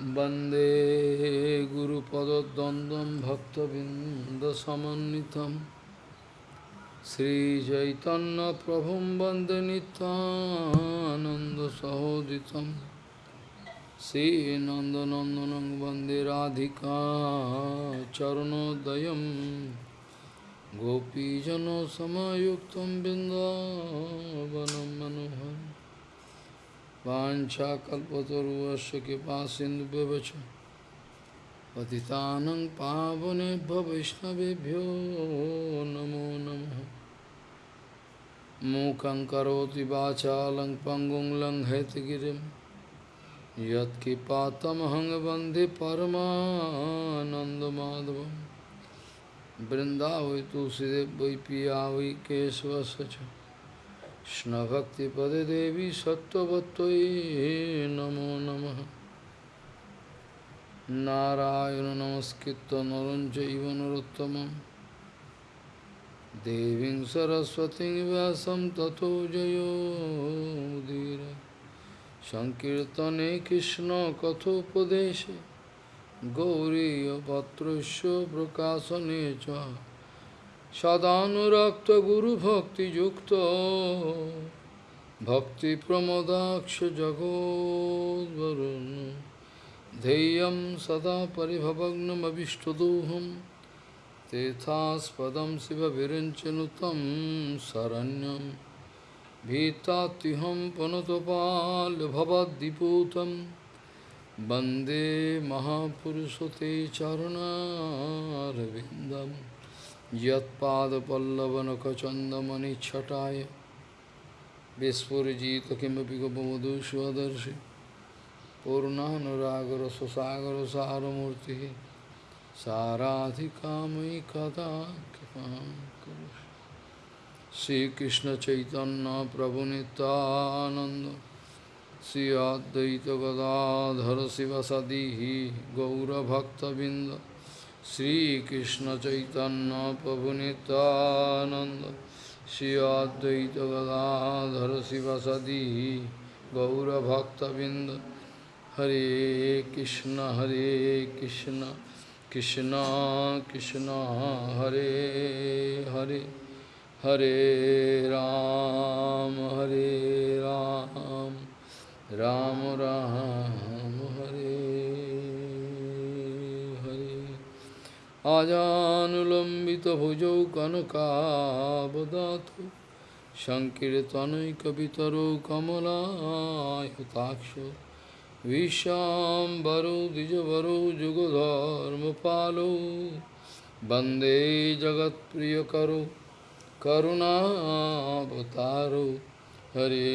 वंदे गुरुपदद्वन्द्वं भक्तबिन्दसमन्वितं श्रीचैतन्यप्रभुं वंदे नित्यानन्दसहोदितं श्रीनन्दनन्दनं वंदे राधिका चरणोदयं गोपीजनसमयुक्तं बिन्दावनं मनोहरम्। वाञ्छाकल्पतरुवस्य कृपा सिन्धुव्यवच पतितानं पावनेभ्यो वैष्णवेभ्यो नमो नमः। मूकं करोति वाचालं पङ्गुं लङ्घयतगिरिं यत्किपातमहं वंदे परमानन्दमाधवं। तुलसीदेव वै पिया वै কৃষ্ণভক্তিপদে দেবী সত্যবত্যই নমো নম। নারায়ণ নমস্কৃত নরঞ্চব নরোত্তম। দেবী সরস্বতী ব্যাসম তথো জয়োদীর সংকীর্তনে কৃষ্ণ কথোপদেশে। গৌরীপত্র প্রকাশনে চ। मुदीर सङ्कीर्तने कृष्णकथोपदेशे गौरीयपत्रस्य प्रकाशने च सदानुरक्तगुरुभक्तियुक्तो भक्तिप्रमोदाक्ष जगोद्वरुन् ध्येयं सदा परिभवग्नमभिष्टदोहं तेथास्पदं शिवविरञ्चनुतं शरण्यं भीतात्युहं पुनतपाल्भवद्दिपूतं वन्दे महापुरुषते चरणारविन्दम् यत्पादपल्लवनखचन्दमनिच्छटाय विस्फुरिजित किमपि गोपमधुष्वदर्शि। पूर्णानुरागरससागरसारमूर्तिः। साराधिकामयि कदा कृपां करोषि श्रीकृष्णचैतन्यप्रभुनितानन्द श्री अद्वैतगदाधर शिवसदिः गौरभक्तबिन्द। श्रीकृष्ण चैतन्य प्रभु नित्यानंद श्री अद्वैत गदाधर शिवसदी गौरभक्तबिंद हरे कृष्ण हरे कृष्ण कृष्ण कृष्ण हरे हरे हरे राम हरे राम राम राम हरे आजानुलम्बितभुजौ कनकावदातु सङ्कीर्तनैकपितरौ कमलायताक्षो विशाम्बरौ द्विजवरौ जुगधर्मपालौ वन्दे जगत्प्रियकरौ करुणावतारौ हरे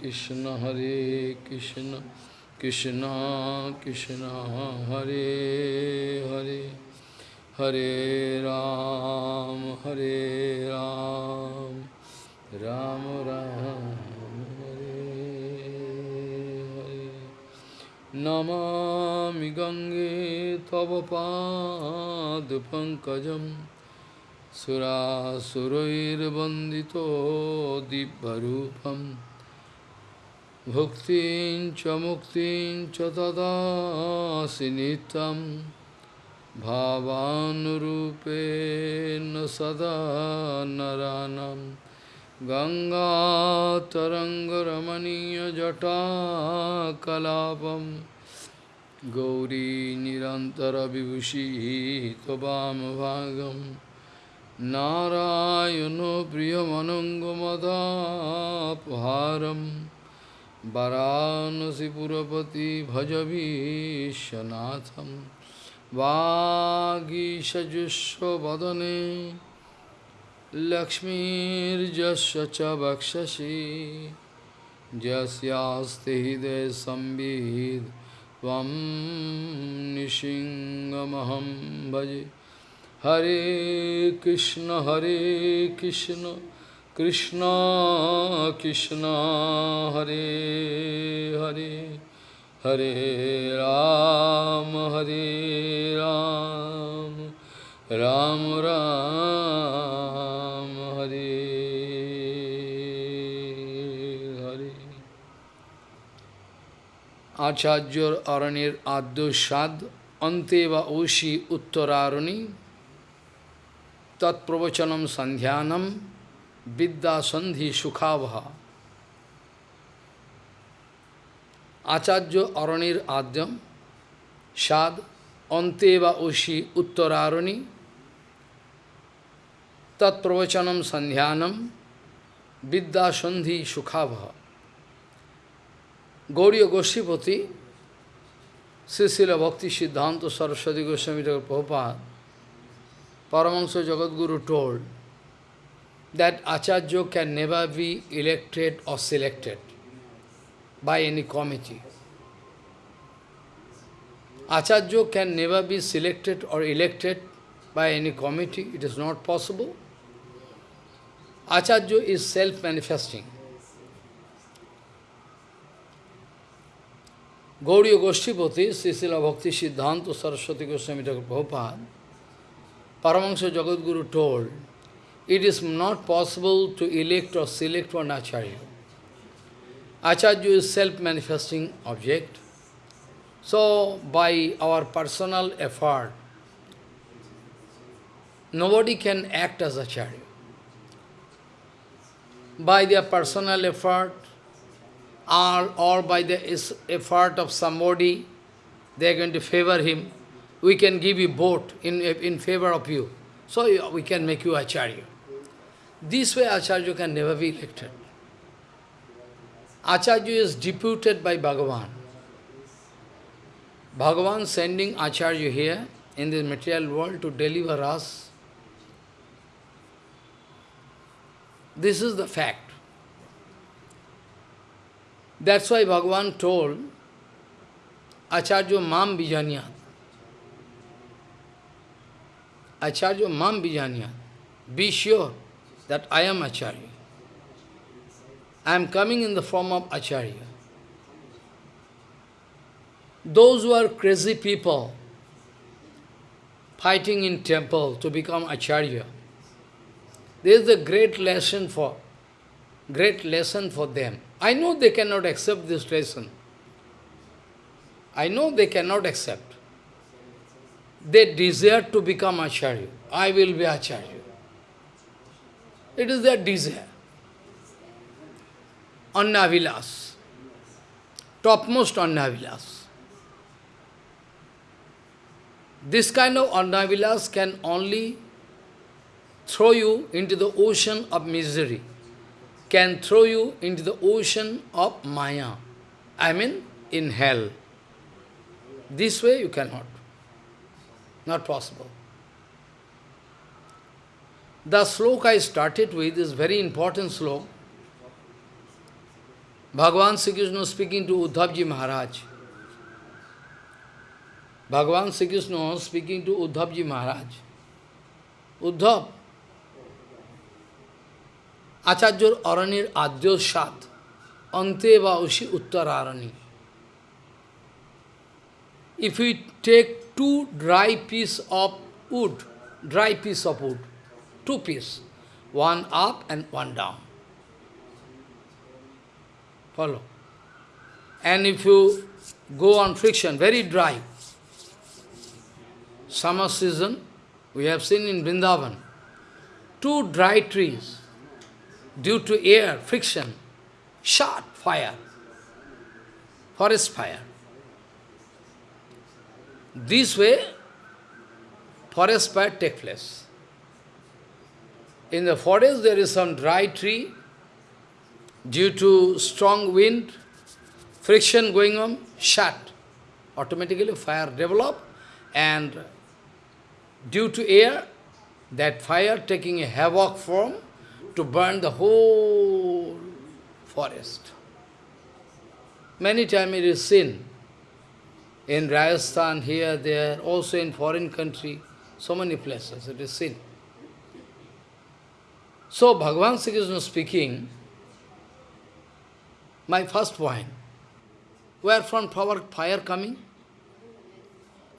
कृष्ण हरे कृष्ण कृष्ण कृष्ण हरे हरे हरे राम हरे राम राम राम हरे हरे नमामि गङ्गे तव पादपङ्कजं सुरासुरैर्वन्दितो दिव्यरूपं भुक्तिं च मुक्तिं च ददासि नित्यम् भावानुरूपेण सदा नरानं। गङ्गातरङ्गरमणीयजटाकलापं। गौरी निरन्तरविभूषिः त्ववामभागं नारायणो प्रियमनङ्गमदापहारं। वरानसिपुरपति भजवीशनाथम् वागीषजुष्वदने लक्ष्मीर्जस्य च वक्षसि यस्यास्ति हृदयसंविद् त्वं निसिंहमहं भजे। हरे कृष्ण हरे कृष्ण कृष्ण कृष्ण, हरे हरे। हरे राम हरे राम राम राम हरे हरे आचार्य अरण्य आद्योषाद अन्ते व ओषि उत्तरारुणि तत्प्रवचनम संध्यानम विद्या संधि सुखावहा আচার্য অরণের আদ্যম সাদ অন্তে বা ঐশী উত্তরারণী তৎপ্রবচনম সন্ধ্যানম বিদ্যা সন্ধি সুখাবহ। গৌরীয় গোষ্ঠীপতি শ্রীশিল ভক্তি সিদ্ধান্ত Saraswati Goswami Thakur Prabhupada, Paramahansa Jagadguru told that Acharya can never be elected or selected by any committee. Acharya can never be selected or elected by any committee. It is not possible. Acharya is self-manifesting. Gauriya Goshtipati, Srila Bhakti Siddhanta Saraswati Goswami Thakur Prabhupada, Paramahansa Jagadguru told, it is not possible to elect or select one Acharya. Acharya is self-manifesting object. So, by our personal effort, nobody can act as Acharya. By their personal effort, or, or by the effort of somebody, they are going to favor him. We can give you vote in, in favor of you. So we can make you Acharya. This way Acharya can never be elected. Acharya is deputed by Bhagavan. Bhagavan sending Acharya here in this material world to deliver us. This is the fact. That's why Bhagavan told Acharya Mam Bijanyat. Acharya Mam Bijanyat. Be sure that I am Acharya. I am coming in the form of Acharya. Those who are crazy people fighting in temple to become Acharya, this is a great lesson for great lesson for them. I know they cannot accept this lesson. I know they cannot accept. They desire to become Acharya. I will be Acharya. It is their desire. Annavilas. Topmost Annavilas. This kind of Annavilas can only throw you into the ocean of misery can throw you into the ocean of Maya. I mean, in hell. This way you cannot. Not possible. The sloka I started with is very important sloka. Bhagavan Sri Krishna speaking to Uddhavji Maharaj. Bhagavan Sri Krishna speaking to Uddhavji Maharaj. Uddhav, আচার্যর অরণ্যের আদ্য সাত অন্তে বা উষি উত্তরারণী If we take two dry piece of wood, dry piece of wood, two piece, one up and one down. Follow. And if you go on friction, very dry, summer season, we have seen in Vrindavan, two dry trees, due to air, friction, shot fire, forest fire. This way, forest fire take place. In the forest there is some dry tree, due to strong wind, friction going on, shut. Automatically fire develop and due to air, that fire taking a havoc form, to burn the whole forest. Many times it is seen in Rajasthan, here, there, also in foreign country, so many places it is seen. So Bhagavan Sri Krishna speaking, my first point, where from power, fire coming?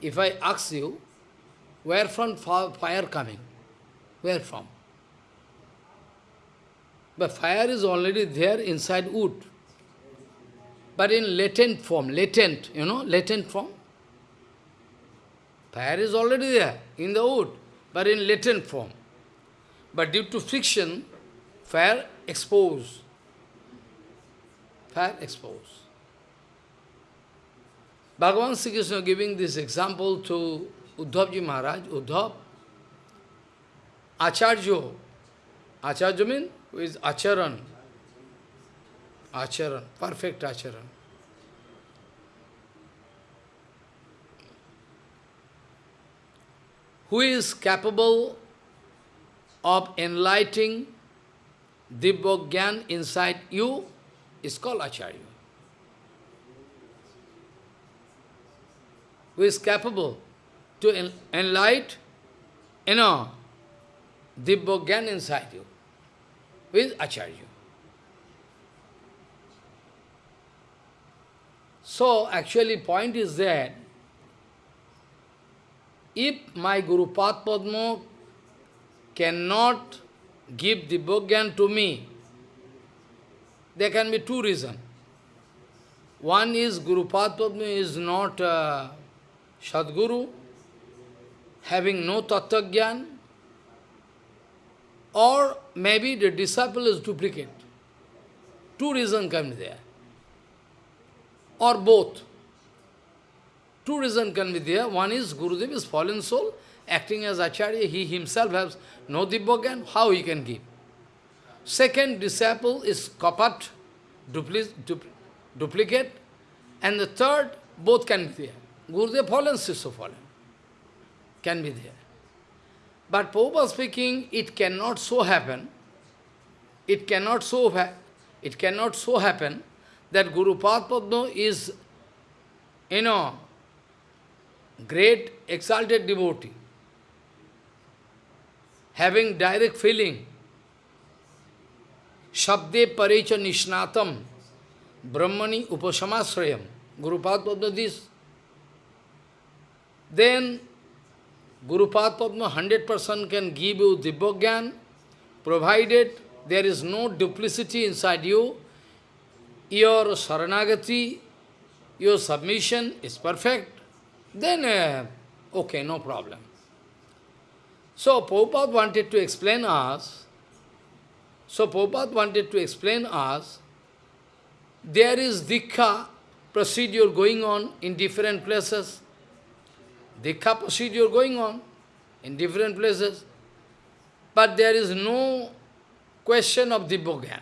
If I ask you, where from fire coming? Where from? But fire is already there inside wood. but in latent form, latent, you know, latent form. Fire is already there in the wood, but in latent form. But due to friction, fire exposed. Fire exposed. Bhagavan Sri Krishna giving this example to Uddhavji Maharaj, Uddhav, Acharya. Acharya means who is Acharan. Acharan, perfect Acharan. Who is capable of enlightening Dibbogyan inside you is called Acharya. Who is capable to enlighten, you know, the Dibbogyan inside you, who is Acharya. So, actually point is that if my Guru Padma cannot give the Bhagyan to me, there can be two reasons. One is Guru Padma is not uh, Sadguru, having no Tattva or maybe the disciple is duplicate. Two reasons can be there or both. Two reasons can be there. One is Gurudev is fallen soul, acting as Acharya. He himself has no Dibbogyan. How he can give? Second disciple is kapat, duplicate. And the third, both can be there. Gurudev fallen, Sisya fallen. Can be there. But Prabhupada speaking, it cannot so happen. It cannot so it cannot so happen that Guru Padma is, you know, great exalted devotee, having direct feeling, Shabde Parecha Nishnatam, Brahmani Upasamasrayam, Guru Padma this. Then Guru Padma 100% can give you Dibbogyan, provided there is no duplicity inside you, your saranagati, your submission is perfect, then, uh, okay, no problem. So, Prabhupada wanted to explain us, so Prabhupada wanted to explain us, there is Dikha procedure going on in different places. Dikha procedure going on in different places. But there is no question of Dibbogyan.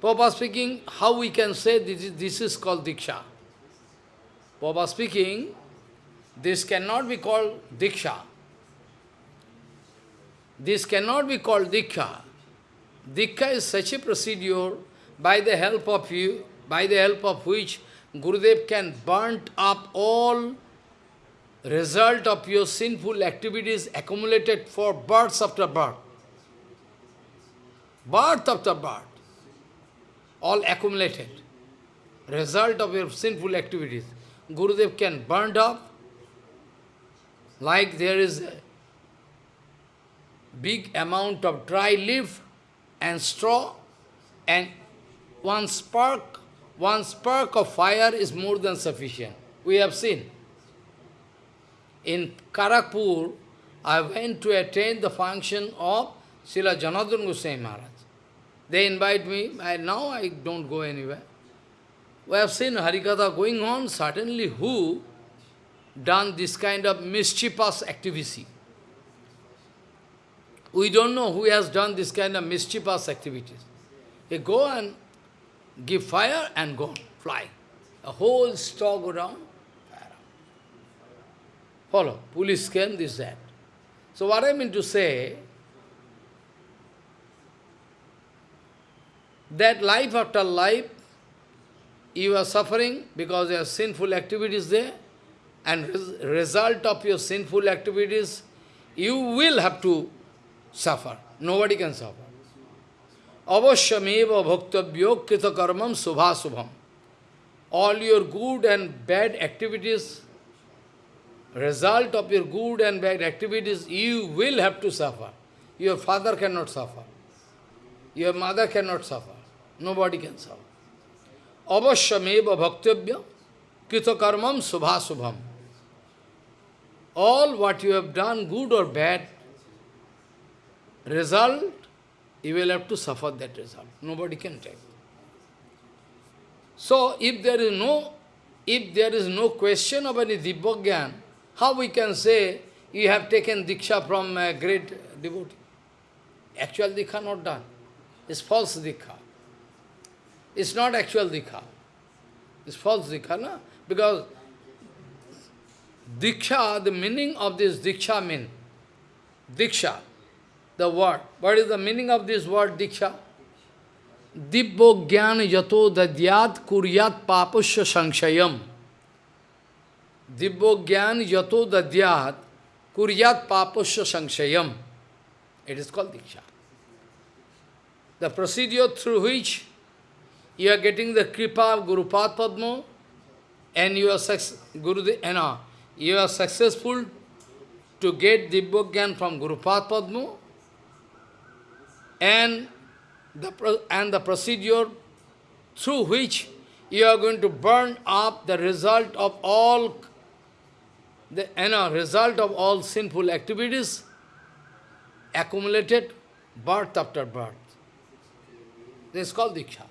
Papa speaking, how we can say this is, this is called Diksha? Papa speaking, this cannot be called Diksha. This cannot be called Diksha. Diksha is such a procedure by the help of you, by the help of which Gurudev can burn up all result of your sinful activities accumulated for births after birth. Birth after birth all accumulated, result of your sinful activities. Gurudev can burn up, like there is a big amount of dry leaf and straw, and one spark, one spark of fire is more than sufficient. We have seen. In Kharagpur, I went to attend the function of Srila Janardhan Goswami Maharaj. They invite me, now I don't go anywhere. We have seen Harikatha going on, certainly who done this kind of mischievous activity. We don't know who has done this kind of mischievous activities. They go and give fire and go, fly. A whole store go down. Follow, police came, this, that. So what I mean to say, that life after life, you are suffering because your sinful activities there, and res result of your sinful activities, you will have to suffer. Nobody can suffer. Avashyameva bhaktabhyo krita karmam subha subham. All your good and bad activities, result of your good and bad activities, you will have to suffer. Your father cannot suffer. Your mother cannot suffer. Nobody can solve. avashyameva bhaktavya kritakarmam subhasubham. All what you have done, good or bad, result, you will have to suffer that result. Nobody can tell. So, if there is no, if there is no question of any Dibbogyan, how we can say you have taken Diksha from a great devotee? Actual Dikha not done. It's false Dikha. It's not actual Dikha. It's false Dikha, no? Because Diksha, the meaning of this Diksha mean, Diksha, the word. What is the meaning of this word Diksha? Dibbo Gyan Yato Dadyat Kuryat Papusya Sanshayam. Dibbo Gyan Yato Dadyat Kuryat Papusya Sanshayam. It is called Diksha. The procedure through which you are getting the kripa of Guru Padma and you are, Guru, you, know, eh, you are successful to get Dibbogyan from Guru Padma and the, and the procedure through which you are going to burn up the result of all the you know, result of all sinful activities accumulated birth after birth. This is called Diksha.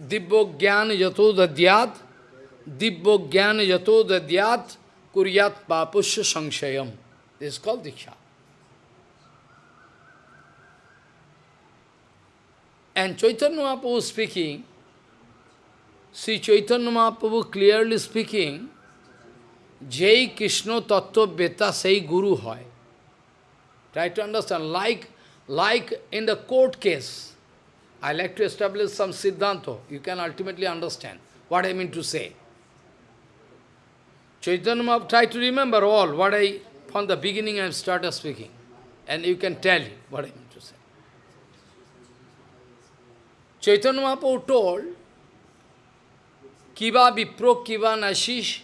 Dibbo Gyan Yato Dadyat Dibbo Yato Dadyat Kuryat Papusya Sanshayam. This is called Diksha. And Chaitanya Mahaprabhu speaking, see Chaitanya Mahaprabhu clearly speaking, Jai Krishna Tattva Beta Sei Guru Hoy. Try to understand, like, like in the court case, I like to establish some Siddhanta. You can ultimately understand what I mean to say. Chaitanya Mahaprabhu, try to remember all what I, from the beginning I have started speaking. And you can tell what I mean to say. Chaitanya Mahaprabhu told, Kiva Vipro Kiva Nashish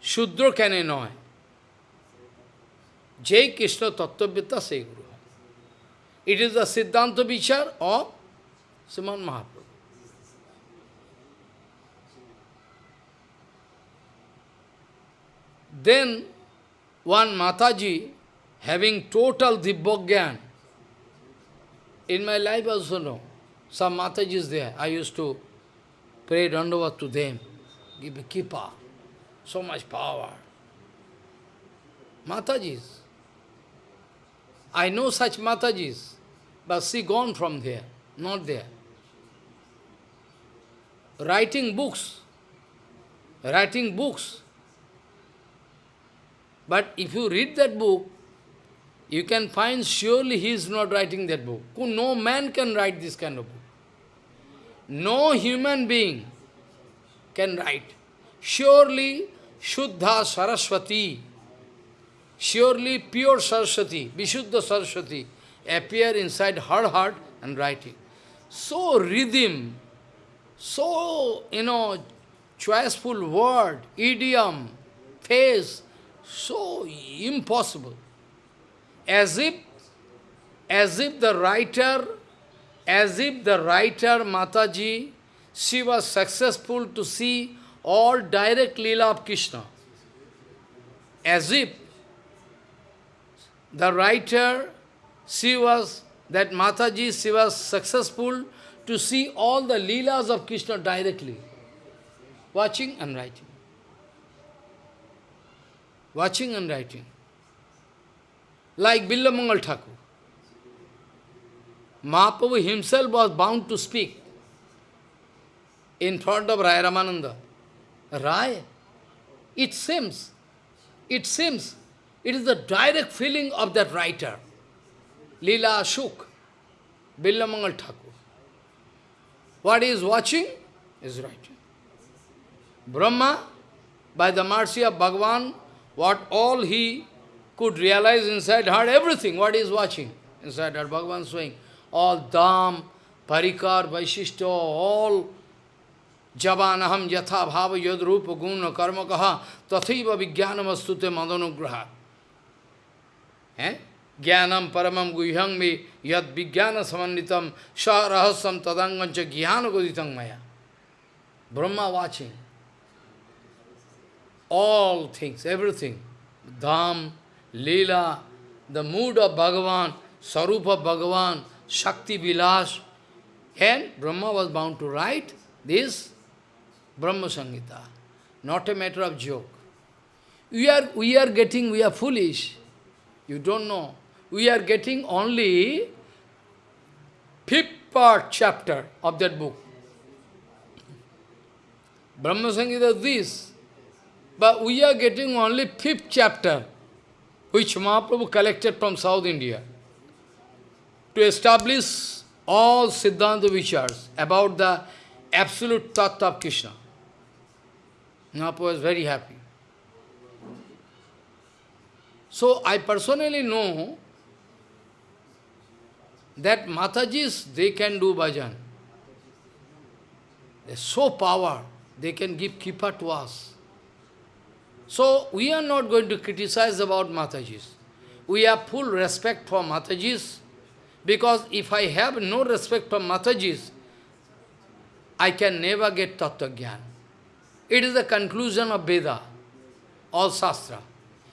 Shudra Kanenoy Jai Krishna Tatvavita se guru. It is the Siddhanta Vichar of Sriman Mahaprabhu. Then one Mataji, having total Dibbogyan, in my life also no, some Matajis there, I used to pray Dandavat to them, give a kippa, so much power. Matajis. I know such Matajis, but she gone from there, not there. Writing books, writing books. But if you read that book, you can find surely he is not writing that book. No man can write this kind of book. No human being can write. Surely Shuddha Saraswati, surely pure Saraswati, Vishuddha Saraswati, appear inside her heart and writing. So rhythm, so, you know, choiceful word, idiom, face, so impossible. As if, as if the writer, as if the writer Mataji, she was successful to see all direct Leela of Krishna. As if the writer, she was, that Mataji, she was successful to see all the Leelas of Krishna directly. Watching and writing. Watching and writing. Like Billamangal Thakur. Mahaprabhu himself was bound to speak in front of Rai Ramananda. Rai, it seems, it seems, it is the direct feeling of that writer, Leela Ashok, Billamangal Thakur. What he is watching is writing. Brahma, by the mercy of Bhagavan, what all he could realize inside her, everything, what he watching inside her, Bhagavan saying, all Dham, Parikar, Vaishishto, all Javanaham yatha bhava yad rupa guna karma kaha tathiva vijnanamastute madanugraha. Eh? Jnanam paramam guhyam me yad vijnana samanitam sa rahasam tadangancha jnana goditang maya. Brahma watching. All things, everything. Dham, Leela, the mood of Bhagavan, Sarupa Bhagavan, Shakti Vilas. And Brahma was bound to write this Brahma Samhita. Not a matter of joke. We are, we are getting, we are foolish. You don't know. We are getting only fifth part chapter of that book. Brahma Samhita is this. But we are getting only fifth chapter, which Mahaprabhu collected from South India to establish all Siddhanta Vichars about the absolute Tattva of Krishna. Mahaprabhu was very happy. So I personally know that Matajis, they can do bhajan. They're so power, they can give kipa to us. So we are not going to criticize about Matajis. We have full respect for Matajis, because if I have no respect for Matajis, I can never get Tattva. It is the conclusion of Veda, all Shastra.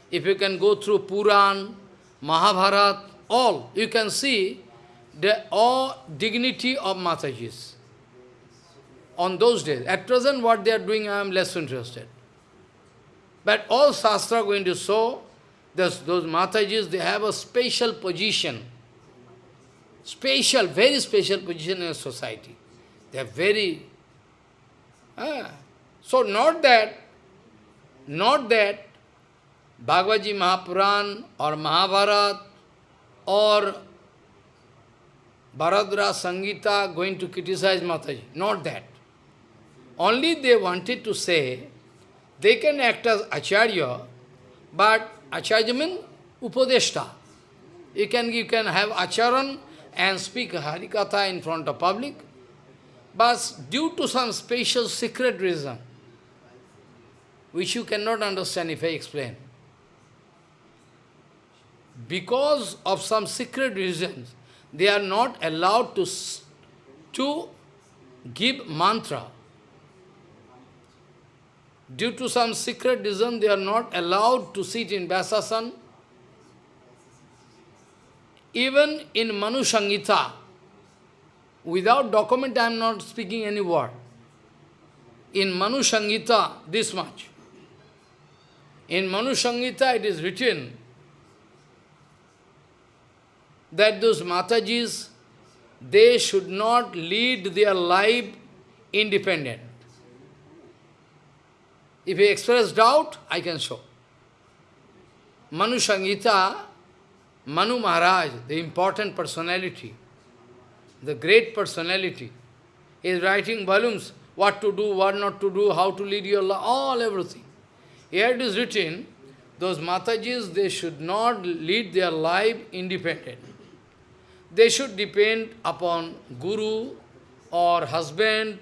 If you can go through Puran, Mahabharat, all, you can see the all dignity of Matajis. On those days. At present, what they are doing, I am less interested. But all Shastra going to show those, those Matajis, they have a special position. Special, very special position in society. They are very... Ah, so not that, not that Bhagavad Mahapuran or Mahabharat or Bharadra Sangita going to criticize Mataji. Not that. Only they wanted to say, they can act as Acharya, but Acharya means Upadeshta. You can, you can have Acharan and speak Harikatha in front of public, but due to some special secret reason, which you cannot understand if I explain, because of some secret reasons, they are not allowed to, to give mantra. Due to some secret reason, they are not allowed to sit in Vyasasan. Even in Manu Samhita, without document I am not speaking any word. In Manu Samhita, this much. In Manu Samhita it is written that those Matajis, they should not lead their life independent. If you express doubt, I can show. Manu Samhita, Manu Maharaj, the important personality, the great personality, is writing volumes, what to do, what not to do, how to lead your life, all everything. Here it is written, those Matajis, they should not lead their life independent. They should depend upon guru or husband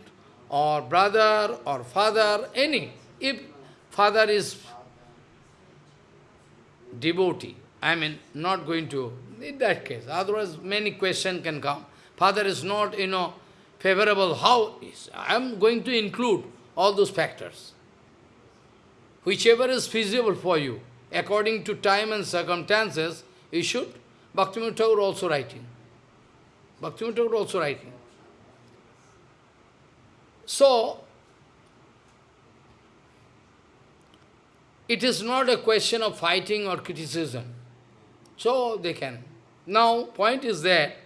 or brother or father, any. If father is devotee, I mean, not going to, in that case, otherwise many questions can come. Father is not, you know, favorable, how is? I am going to include all those factors. Whichever is feasible for you, according to time and circumstances, you should. Bhaktivinoda Thakur also writing. Bhaktivinoda Thakur also writing. So, it is not a question of fighting or criticism. So they can. Now, point is that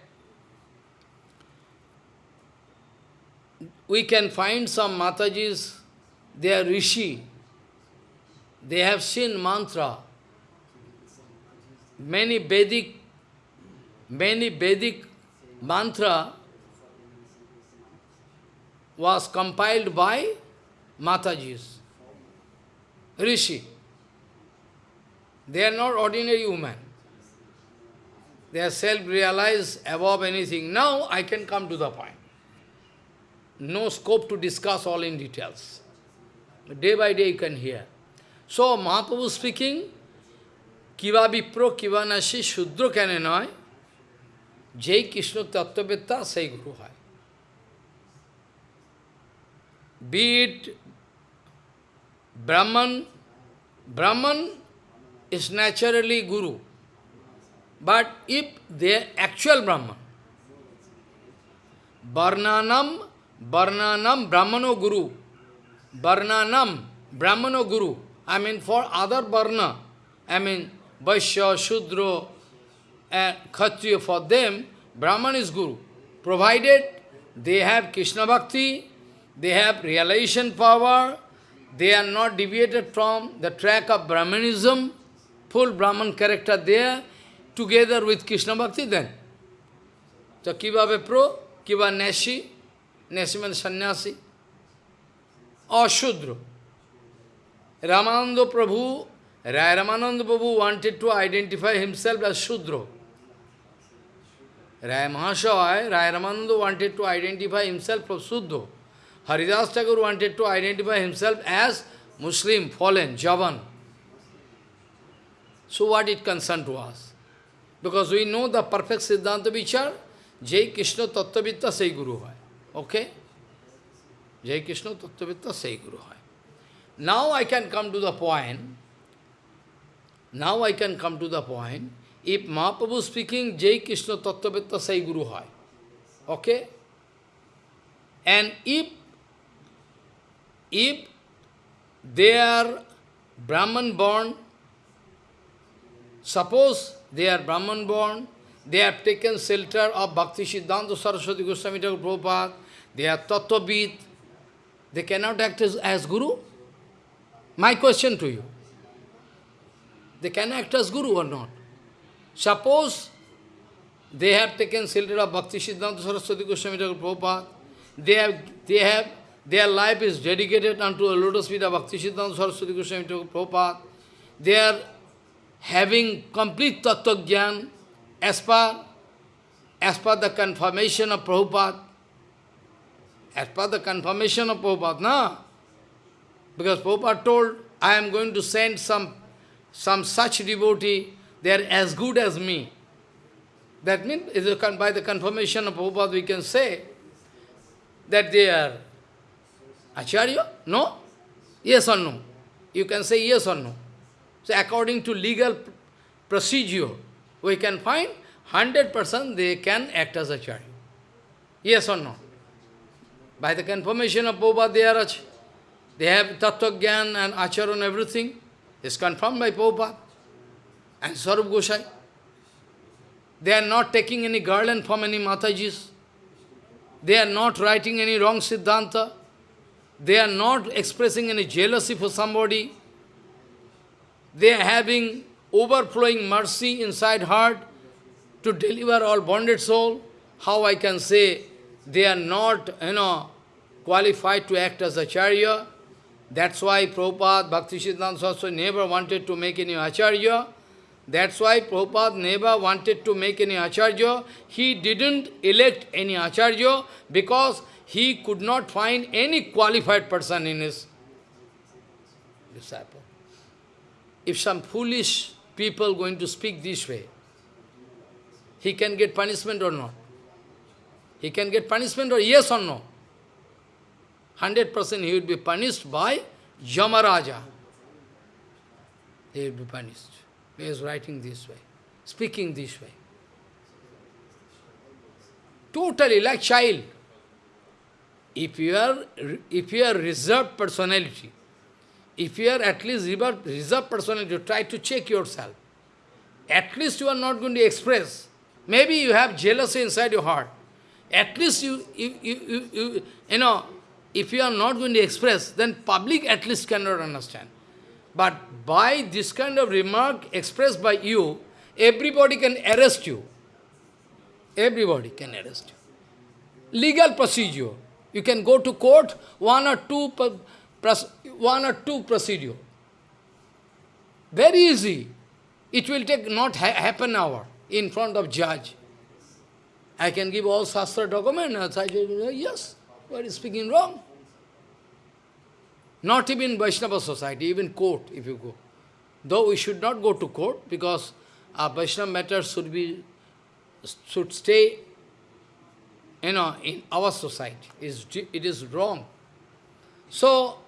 we can find some Matajis, they are Rishi, they have seen mantra, many Vedic, many Vedic mantra was compiled by Matajis, Rishi. They are not ordinary women. They are self-realized above anything. Now I can come to the point. No scope to discuss all in details. Day by day you can hear. So Mahaprabhu speaking, Kiva Vipro, Kiva Nashi, Shudra Kanenoy, Jai Krishna Tattvavetta, Sai Guru Hai. Be it Brahman, Brahman is naturally Guru. But if they are actual Brahman, Varnanam, Varnanam, Brahmano Guru, Varnanam, Brahmano Guru, I mean for other Varna, I mean Vaishya, Shudra, and Kshatriya, for them, Brahman is Guru. Provided they have Krishna Bhakti, they have realization power, they are not deviated from the track of Brahmanism, full Brahman character there, together with Krishna Bhakti then. So Kiva Vipro, Kiva Neshi, Neshi means sannyasi, or Shudra. Ramananda Prabhu, Rai Ramananda Prabhu wanted to identify himself as Shudra. Rai Mahashaya, Rai Ramananda wanted to identify himself as Shudra. Haridas Thakur wanted to identify himself as Muslim, fallen, Javan. So what it concerned to us? Because we know the perfect Siddhanta Vichar, Jai Krishna Tattvavitta Sai Guru hai. Okay? Jai Krishna Tattvavitta Sai Guru hai. Now I can come to the point, now I can come to the point, if Mahaprabhu speaking Jai Krishna Tattvavitta Sai Guru hai. Okay? And if if they are Brahman born, suppose they are Brahman born, they have taken shelter of Bhakti Siddhanta Saraswati Goswami Prabhupada, they are Tattvavid, they cannot act as, as Guru? My question to you, they can act as Guru or not? Suppose they have taken shelter of Bhakti Siddhanta Saraswati Goswami Prabhupada, they have, they have their life is dedicated unto the lotus feet of Bhakti Siddhanta Saraswati Goswami Prabhupada. They are having complete Tattva Gyan as per, as per the confirmation of Prabhupada. As per the confirmation of Prabhupada, no? Because Prabhupada told, I am going to send some, some such devotee, they are as good as me. That means, by the confirmation of Prabhupada, we can say that they are Acharya? No? Yes or no? You can say yes or no. So according to legal procedure, we can find 100% they can act as a Acharya. Yes or no? By the confirmation of Prabhupada, they are They have Tattva Gyan and Acharya and everything. It's confirmed by Prabhupada and Sarup Gosai. They are not taking any garland from any Matajis. They are not writing any wrong Siddhanta. They are not expressing any jealousy for somebody. They are having overflowing mercy inside heart to deliver all bonded soul. How I can say they are not, you know, qualified to act as acharya. That's why Prabhupada, Bhakti Siddhanta never wanted to make any acharya. That's why Prabhupada never wanted to make any acharya. He didn't elect any acharya because he could not find any qualified person in his disciple. If some foolish people going to speak this way, he can get punishment or not? He can get punishment or yes or no? 100% he would be punished by Yamaraja. He would be punished. He is writing this way, speaking this way. Totally like child. If you are, if you are reserved personality, if you are at least reserved personality, try to check yourself. At least you are not going to express. Maybe you have jealousy inside your heart. At least you, you, you, you, you, you know, if you are not going to express, then public at least cannot understand. But by this kind of remark expressed by you, everybody can arrest you. Everybody can arrest you. Legal procedure. You can go to court, one or two, one or two procedure. Very easy. It will take not ha half an hour in front of judge. I can give all Shastra document, yes, what is speaking wrong? Not even Vaishnava society, even court, if you go. though we should not go to court, because our Vaishnava matters should be, should stay, you know, in our society. Is it is wrong. So,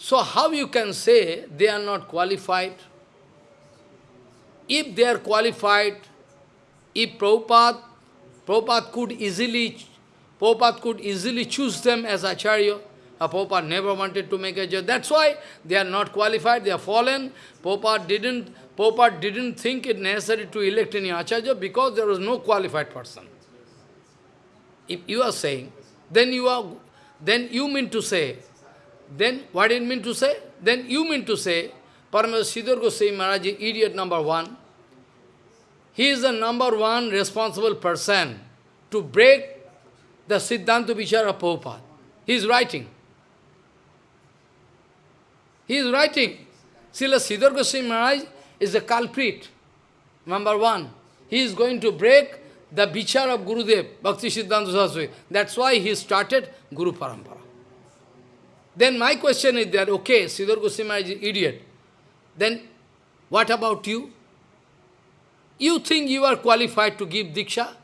so how you can say they are not qualified? If they are qualified, if Prabhupada, Prabhupada could easily, Prabhupada could easily choose them as Acharya, a Prabhupada never wanted to make a judge. That's why they are not qualified, they are fallen. Prabhupada didn't, Prabhupada didn't think it necessary to elect any Acharya because there was no qualified person. If you are saying, then you are, then you mean to say, then what it mean to say? Then you mean to say, Paramahansa Sridhar Goswami Maharaj is idiot number one. He is the number one responsible person to break the Siddhanta Vichara Prabhupada. He is writing. He is writing. Srila Sridhar Goswami Maharaj is the culprit, number one. He is going to break the vichar of Gurudev, Bhakti Siddhanta Saraswati. That's why he started Guru Parampara. Then my question is that, okay, Sridhar Goswami is idiot. Then what about you? You think you are qualified to give Diksha?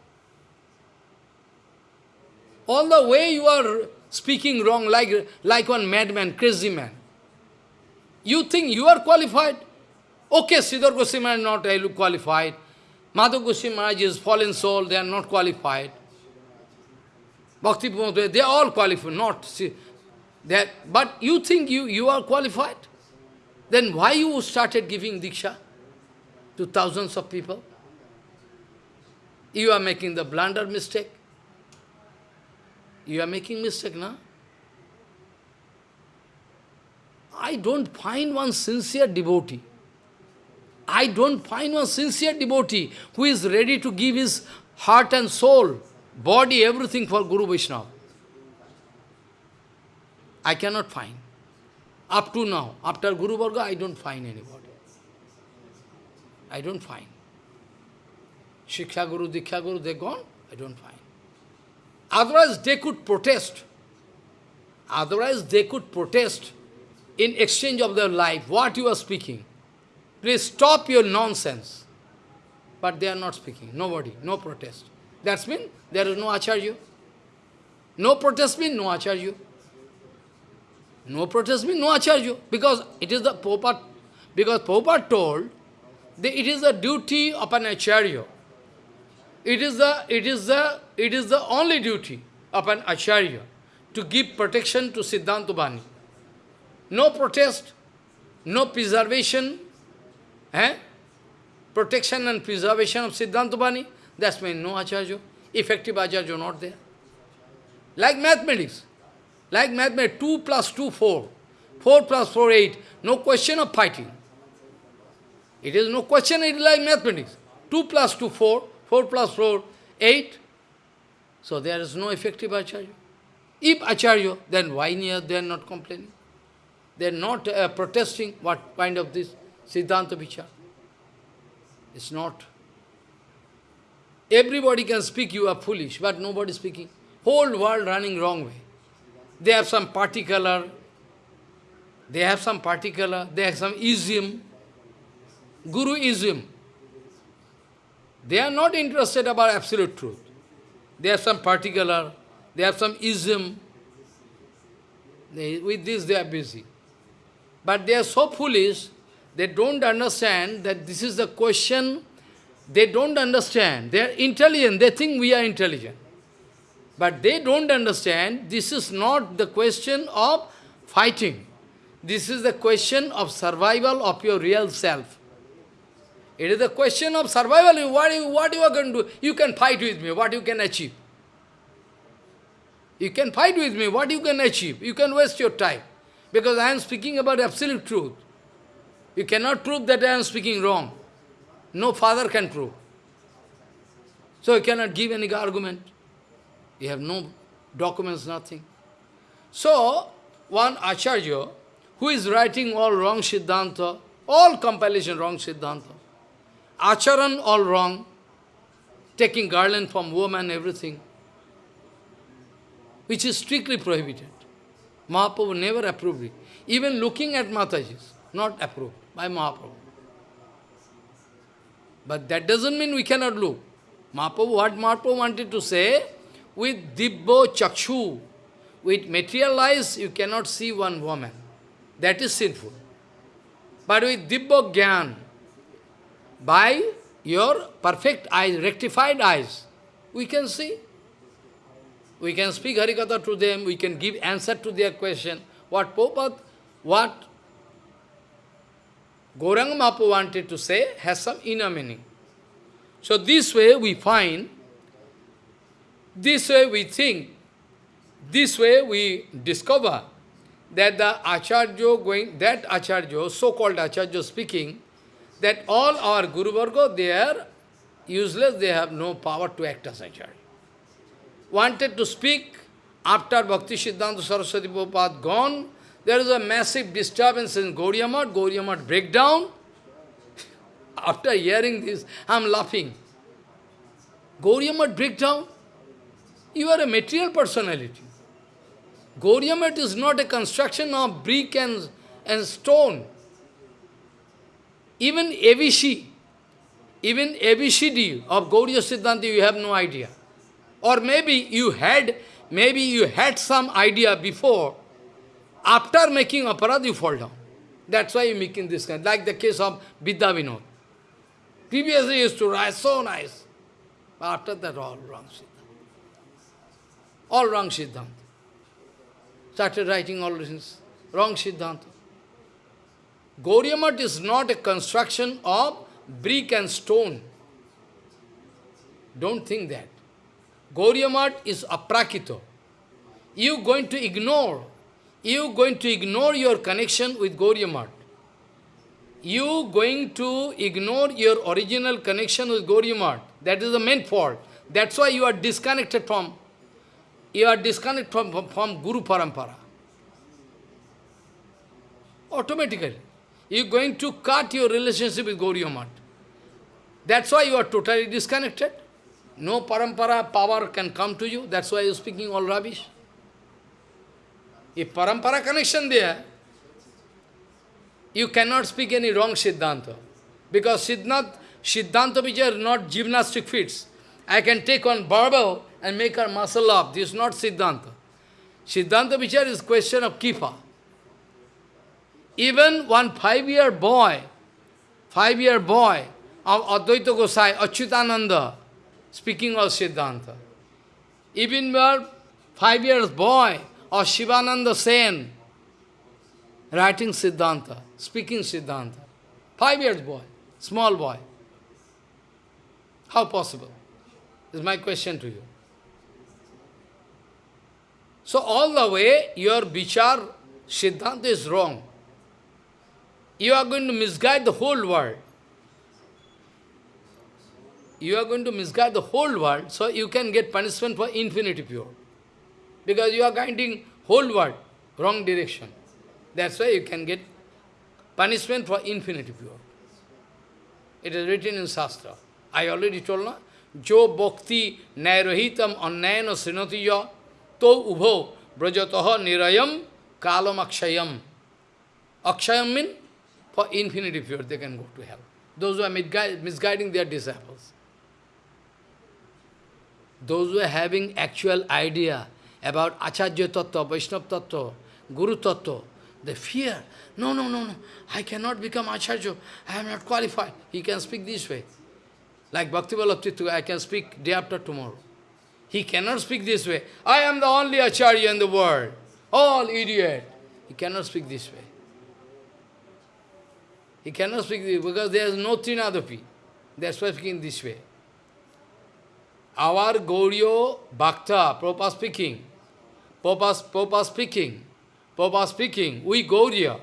All the way you are speaking wrong like, like one madman, crazy man. You think you are qualified? Okay, Sridhar Goswami is not qualified. Madhav Goswami Maharaj is fallen soul, they are not qualified. Bhakti they are all qualified, not that. But you think you, you are qualified? Then why you started giving Diksha to thousands of people? You are making the blunder mistake. You are making mistake, now. I don't find one sincere devotee. I don't find one sincere devotee who is ready to give his heart and soul, body, everything for Guru Vaishnava. I cannot find. Up to now, after Guru Varga, I don't find anybody. I don't find. Shiksha Guru, Diksha Guru, they gone, I don't find. Otherwise, they could protest. Otherwise, they could protest in exchange of their life, what you are speaking. Please stop your nonsense. But they are not speaking, nobody, no protest. That's mean there is no acharya. No protest means no acharya. No protest means no acharya. Because it is the Popa, because Popa told that it is the duty of an acharya. It is the it is the it is the only duty of an acharya to give protection to Siddhanta Bani. No protest, no preservation, eh? protection and preservation of Siddhanta Bani, that's means no acharya, effective acharya not there. Like mathematics, like mathematics, 2 plus 2, 4, 4 plus 4, 8, no question of fighting. It is no question, it is like mathematics. 2 plus 2, 4, 4 plus 4, 8. So there is no effective acharya. If acharya, then why they are not complaining? They are not uh, protesting what kind of this Siddhanta Vichar. It's not. Everybody can speak, you are foolish, but nobody speaking. Whole world running wrong way. They have some particular, they have some particular, they have some ism, Guru-ism. They are not interested about absolute truth. They have some particular, they have some ism. They, with this they are busy. But they are so foolish, they don't understand that this is the question. They don't understand. They are intelligent. They think we are intelligent. But they don't understand this is not the question of fighting. This is the question of survival of your real self. It is the question of survival. What you, what you are going to do? You can fight with me. What you can achieve? You can fight with me. What you can achieve? You can waste your time. Because I am speaking about absolute truth. You cannot prove that I am speaking wrong. No father can prove. So you cannot give any argument. You have no documents, nothing. So, one Acharya, who is writing all wrong Siddhanta, all compilation wrong Siddhanta, Acharan all wrong, taking garland from woman, everything, which is strictly prohibited. Mahaprabhu never approved it. Even looking at Mataji's, not approved by Mahaprabhu. But that doesn't mean we cannot look. Mahaprabhu, what Mahaprabhu wanted to say, with dibbo chakshu, with material eyes, you cannot see one woman. That is sinful. But with dibbo gyan, by your perfect eyes, rectified eyes, we can see. We can speak Harikatha to them, we can give answer to their question. What Prabhupada, what Gauranga Mahaprabhu wanted to say has some inner meaning. So this way we find, this way we think, this way we discover that the Acharya going, that Acharya, so-called Acharya speaking, that all our Guru Varga, they are useless, they have no power to act as Acharya. Wanted to speak after Bhakti Siddhanta Saraswati Prabhupada gone, there is a massive disturbance in Gaudiya Math, breakdown. After hearing this, I am laughing. Gaudiya breakdown? You are a material personality. Gaudiya Math is not a construction of brick and, and stone. Even ABC, even ABCD of Gauriya Siddhanta, you have no idea. Or maybe you had, maybe you had some idea before, after making aparad, you fall down. That's why you're making this kind. Like the case of Vidya Vinod. Previously used to write so nice. After that, all wrong. All wrong Siddhanta. Started writing all things. Wrong Siddhanta. Gauriya is not a construction of brick and stone. Don't think that. Gauriya is aprakito. You going to ignore you going to ignore your connection with Gauriya. You going to ignore your original connection with Gauriya. That is the main fault. That's why you are disconnected from, you are disconnected from, from, from Guru Parampara. Automatically. You are going to cut your relationship with Gauriya Math. That's why you are totally disconnected. No parampara power can come to you. That's why you are speaking all rubbish. If parampara connection there, you cannot speak any wrong Siddhanta. Because Siddhant, Siddhanta which are not gymnastic feats. I can take on barbell and make her muscle up. This is not Siddhanta. Siddhanta Vichar is question of Kripa. Even one five-year boy, five-year boy of Advaita Gosai, Achyutananda, speaking of Siddhanta. Even one five years boy, or Shivananda Sen, writing Siddhanta, speaking Siddhanta. Five years boy, small boy. How possible? Is my question to you. So all the way, your Vichar Siddhanta is wrong. You are going to misguide the whole world. You are going to misguide the whole world, so you can get punishment for infinity pure. Because you are guiding whole world, wrong direction. That's why you can get punishment for infinity pure. It is written in Shastra. I already told na, Jo bhakti nairohitam annayana srinatiya to ubho brajataha nirayam kalam akshayam. Akshayam means for infinity pure they can go to hell. Those who are misguiding their disciples. Those who are having actual idea about Acharya Tattva, Vaishnava Tattva, Guru Tattva, they fear. No, no, no, no. I cannot become Acharya. I am not qualified. He can speak this way. Like Bhakti Vallabh I can speak day after tomorrow. He cannot speak this way. I am the only Acharya in the world. All idiot. He cannot speak this way. He cannot speak this because there is no Trinadapi. That's why speaking this way. Our Gauriya Bhakta, Prabhupada speaking, Papa, speaking, Papa speaking, we Gauriya,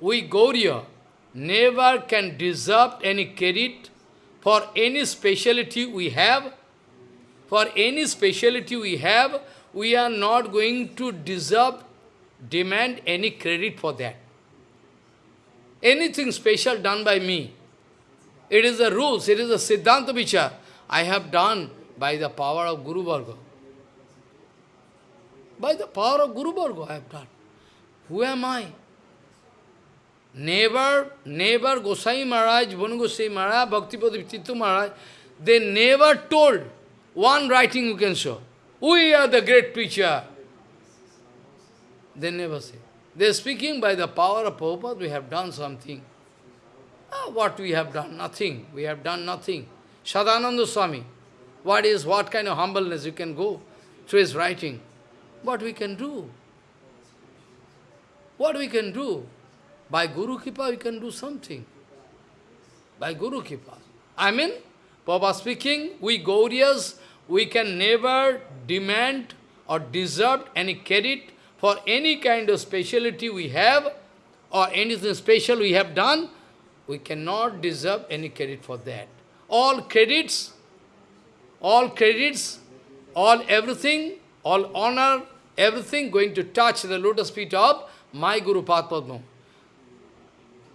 we Gauriya never can deserve any credit for any speciality we have. For any speciality we have, we are not going to deserve, demand any credit for that. Anything special done by me, it is the rules, it is the Siddhanta Vichar I have done by the power of Guru Varga. By the power of Guru Varga I have done. Who am I? Never, never Gosai Maharaj, Bonu Gosai Maharaj, Bhaktipada Chitta Maharaj, they never told one writing you can show. We are the great preacher. They never say. They are speaking by the power of Prabhupada, we have done something. Ah, what we have done? Nothing. We have done nothing. Sadananda Swami, what is, what kind of humbleness you can go through his writing? What we can do? What we can do? By Guru Kripa we can do something. By Guru Kripa. I mean, Papa speaking, we Gaurias, we can never demand or deserve any credit for any kind of speciality we have or anything special we have done, we cannot deserve any credit for that. All credits, all credits, all everything, all honor, everything going to touch the lotus feet of my Guru Padma.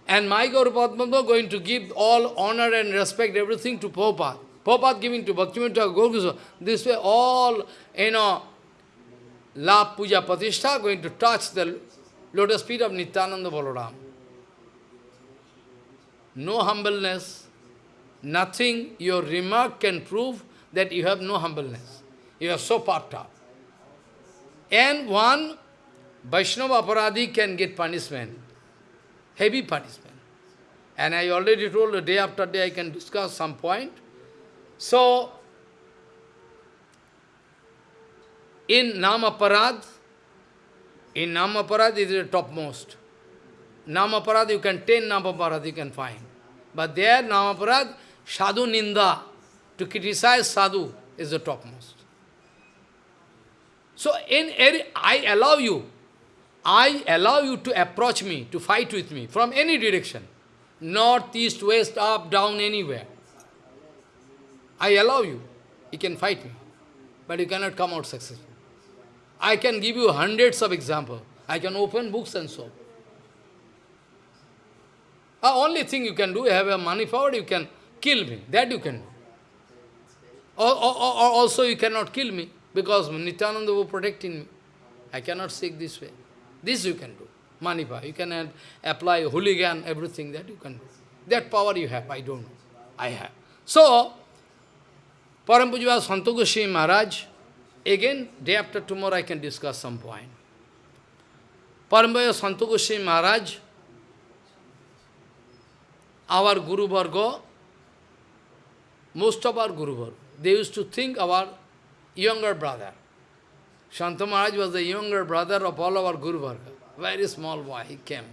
And my Guru Padma going to give all honor and respect, everything to Prabhupada. Prabhupada giving to Bhaktivinoda Gaurkisha. This way all, you know, La Puja Pratishtha going to touch the lotus feet of Nityananda Balaram. No humbleness, nothing, your remark can prove that you have no humbleness. You are so puffed up. And one Vaishnava Aparadhi can get punishment, heavy punishment. And I already told day after day I can discuss some point. So, in Namaparad, in Namaparad is the topmost. Namaparad you can, ten Namaparad you can find. But there, Namaparad, Sadhu Ninda, to criticize Sadhu is the topmost. So, in I allow you, I allow you to approach me, to fight with me from any direction. North, east, west, up, down, anywhere. I allow you. You can fight me. But you cannot come out successful. I can give you hundreds of examples. I can open books and so. The only thing you can do, you have a money power, you can kill me. That you can do. Or, or, or also you cannot kill me, because Nityananda will protecting me. I cannot seek this way. This you can do. Money power. You can apply hooligan, everything that you can do. That power you have, I don't know. I have. So, Parampujava Santogoshi Maharaj, again, day after tomorrow I can discuss some point. Parampujava Santogoshi Maharaj, our Guru Varga, most of our Guru Varga, they used to think our younger brother. Shanta Maharaj was the younger brother of all our Guru Varga. Very small boy, he came.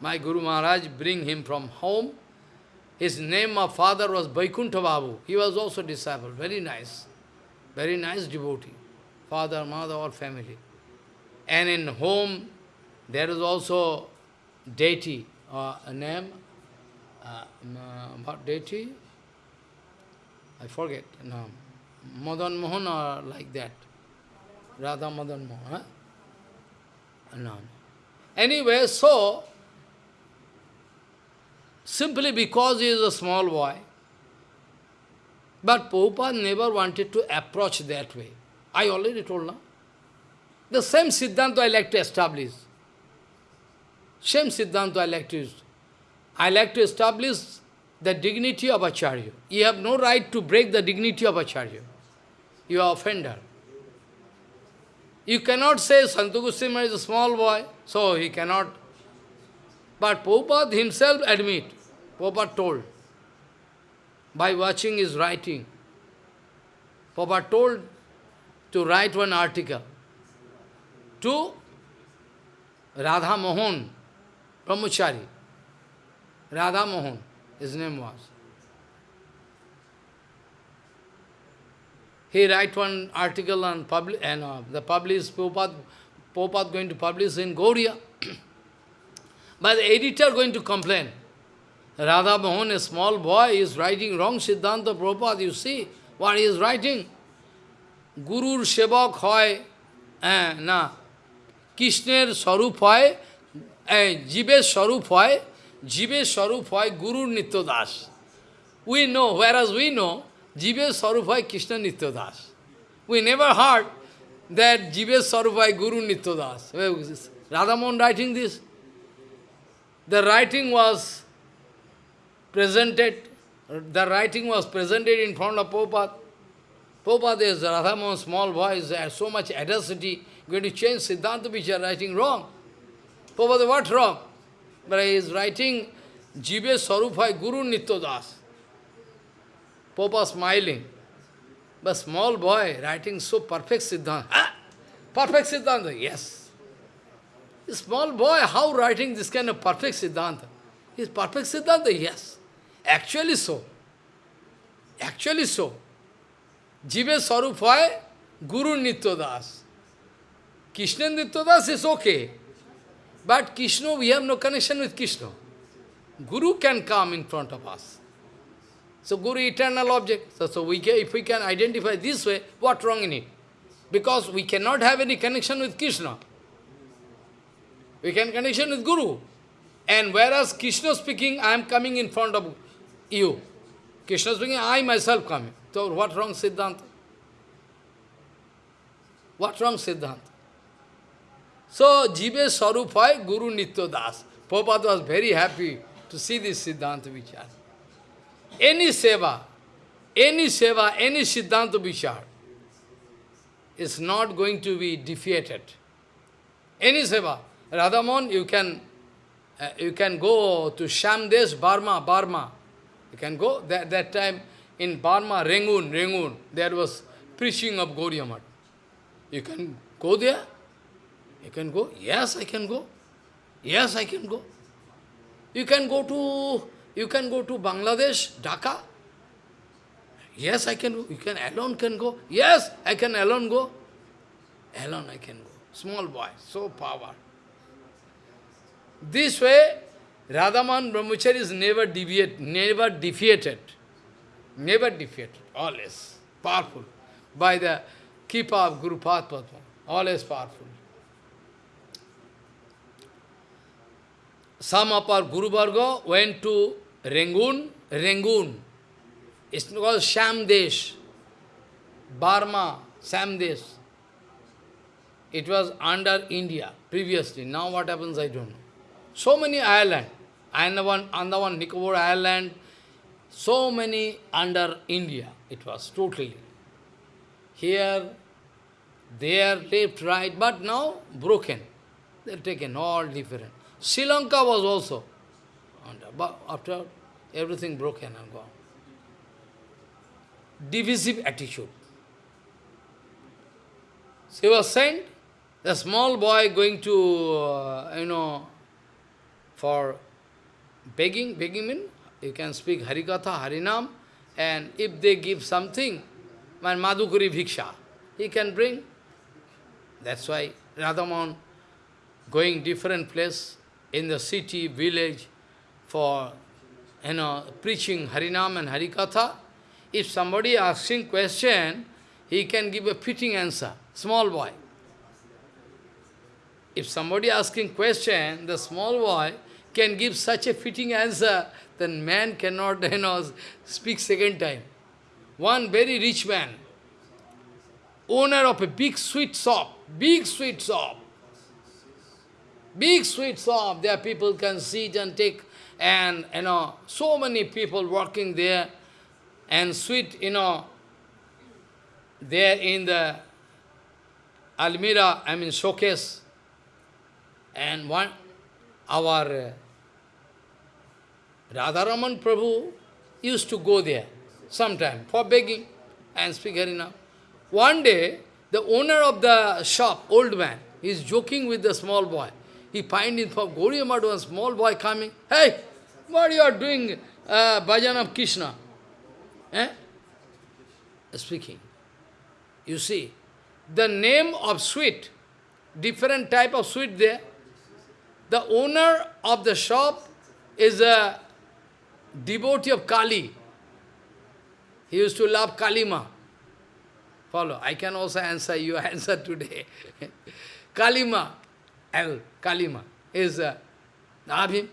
My Guru Maharaj bring him from home. His name of father was Vaikuntha Babu. He was also disciple, very nice. Very nice devotee. Father, mother, all family. And in home, there is also deity, uh, a name, uh, what deity? I forget, no. Madan Mohan or like that. Radha Madan Mohan. Huh? No. Anyway, so, simply because he is a small boy, but Prabhupada never wanted to approach that way. I already told now. The same Siddhanta I like to establish. Same Siddhanta I like to. I like to establish the dignity of Acharya. You have no right to break the dignity of Acharya. You are offender. You cannot say Santu Goswami is a small boy, so he cannot. But Prabhupada himself admit, Prabhupada told, by watching his writing, Prabhupada told to write one article to Radha Mohan, Brahmachari. Radha Mohan, his name was. He write one article on public, and uh, the published Prabhupada, Prabhupada going to publish in Gaudiya. but the editor going to complain. Radha Mohan, a small boy, is writing wrong Siddhanta Prabhupada. You see what he is writing? Gurur Sevak hoy, eh, na, Krishner Sarup hoy, eh, Jibesh Sarup hoy, Jibesh Sarup hoy, Guru Nityadas. We know, whereas we know, Jibesh Sarup hoy Krishna Nityadas. We never heard that Jibesh Sarup hoy Guru Nityadas. Radha Mohan writing this. the writing was presented, the writing was presented in front of Prabhupada. Prabhupada is Radhamohan, small voice, has so much audacity, going to change Siddhanta Vichar, writing wrong. Prabhupada, what wrong? But he is writing Jive Sarupai Guru Nityadas. Prabhupada smiling. But small boy writing so perfect Siddhanta. Ah, perfect Siddhanta, yes. Small boy, how writing this kind of perfect Siddhanta? Is perfect Siddhanta? Yes. Actually so. Actually so. Jive Sarupaya, Guru Nityadas. Krishna Nityadas is okay. But Krishna, we have no connection with Krishna. Guru can come in front of us. So Guru eternal object. So, so we can, if we can identify this way, what wrong in it? Because we cannot have any connection with Krishna. We can connection with Guru. And whereas Krishna speaking, I am coming in front of you. Krishna speaking, I myself coming. So what wrong Siddhanta? What wrong Siddhanta? So, Jive Sarupai Guru Nitya Das. Prabhupada was very happy to see this Siddhanta Vichar. Any seva, any seva, any Siddhanta Vichar is not going to be defeated. Any seva. Radhamon, you can uh, you can go to Shamdesh, Burma, Burma. You can go. That, that time in Burma, Rangoon, Rangoon, there was preaching of Gauriya You can go there. You can go. Yes, I can go. Yes, I can go. You can go to you can go to Bangladesh, Dhaka. Yes, I can go. You can alone can go. Yes, I can alone go. Alone I can go. Small boy, so power. This way, Radhaman Brahmachari is never deviate, never defeated. Never defeated, always powerful. By the Kripa of Guru Padma, always powerful. Some of our Guru Varga went to Rangoon, Rangoon. It's called Shamdesh, Burma, Shamdesh. It was under India previously. Now what happens, I don't know. So many islands. Andaman, Andaman, Nicobar Island, so many under India. It was totally. Here, there, left, right, but now broken. They're taken all different. Sri Lanka was also under, but after everything broken and gone. Divisive attitude. She was sent, a small boy going to, uh, you know, for begging, begging mean you can speak Harikatha, Harinam, and if they give something, my Madhukuri Bhiksha, he can bring. That's why Radhaman going different place, in the city, village, for you know, preaching Harinam and Harikatha, if somebody asking question, he can give a fitting answer, small boy. If somebody asking question, the small boy can give such a fitting answer, then man cannot you know, speak second time. One very rich man, owner of a big sweet shop, big sweet shop, Big sweet shop, there people can sit and take, and, you know, so many people working there, and sweet, you know, there in the Almira, I mean showcase, and one, our uh, Radharaman Prabhu used to go there sometime for begging and speak Harina. One day, the owner of the shop, old man, is joking with the small boy. He find in for Gauriya Madhu, a small boy coming. Hey, what are you are doing, uh, bhajan of Krishna? Eh? Speaking. You see, the name of sweet, different type of sweet there. The owner of the shop is a devotee of Kali. He used to love Kalima. Follow. I can also answer your answer today. Kalima. L, Kalima, is uh, Abhim.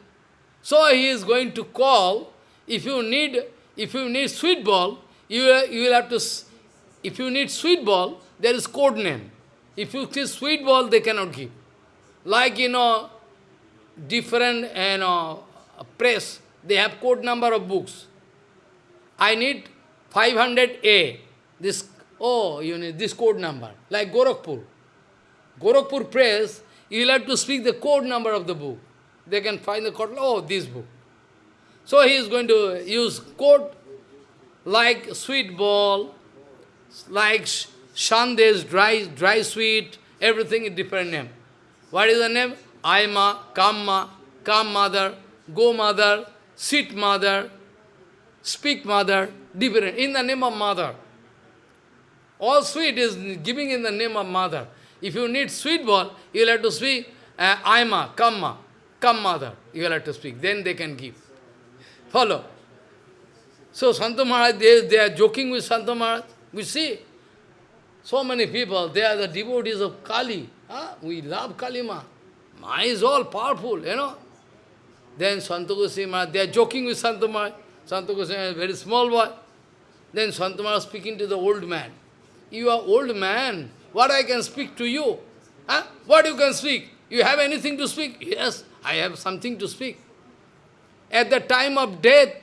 So he is going to call, if you need, if you need sweet ball, you, you will have to, if you need sweet ball, there is code name. If you see sweet ball, they cannot give. Like, you know, different you know, press, they have code number of books. I need 500A. This, oh, you need this code number, like Gorakhpur. Gorakhpur press, you will have to speak the code number of the book. They can find the code, oh, this book. So he is going to use code like sweet ball, like shandes, dry, dry sweet, everything is different name. What is the name? Aima, Kamma, Kam mother, Go mother, Sit mother, Speak mother, different, in the name of mother. All sweet is giving in the name of mother. If you need sweet ball, you will have to speak uh, Aima, Kamma, Kam mother. You will have to speak. Then they can give. Follow. So Santa Maharaj, they, they are joking with Santa Maharaj. We see. So many people, they are the devotees of Kali. Huh? We love Kali Ma. Ma is all powerful, you know. Then Santa Goswami Maharaj, they are joking with Santa Maharaj. Santa Goswami is a very small boy. Then Santa Maharaj speaking to the old man. You are old man. What I can speak to you? Huh? What you can speak? You have anything to speak? Yes, I have something to speak. At the time of death,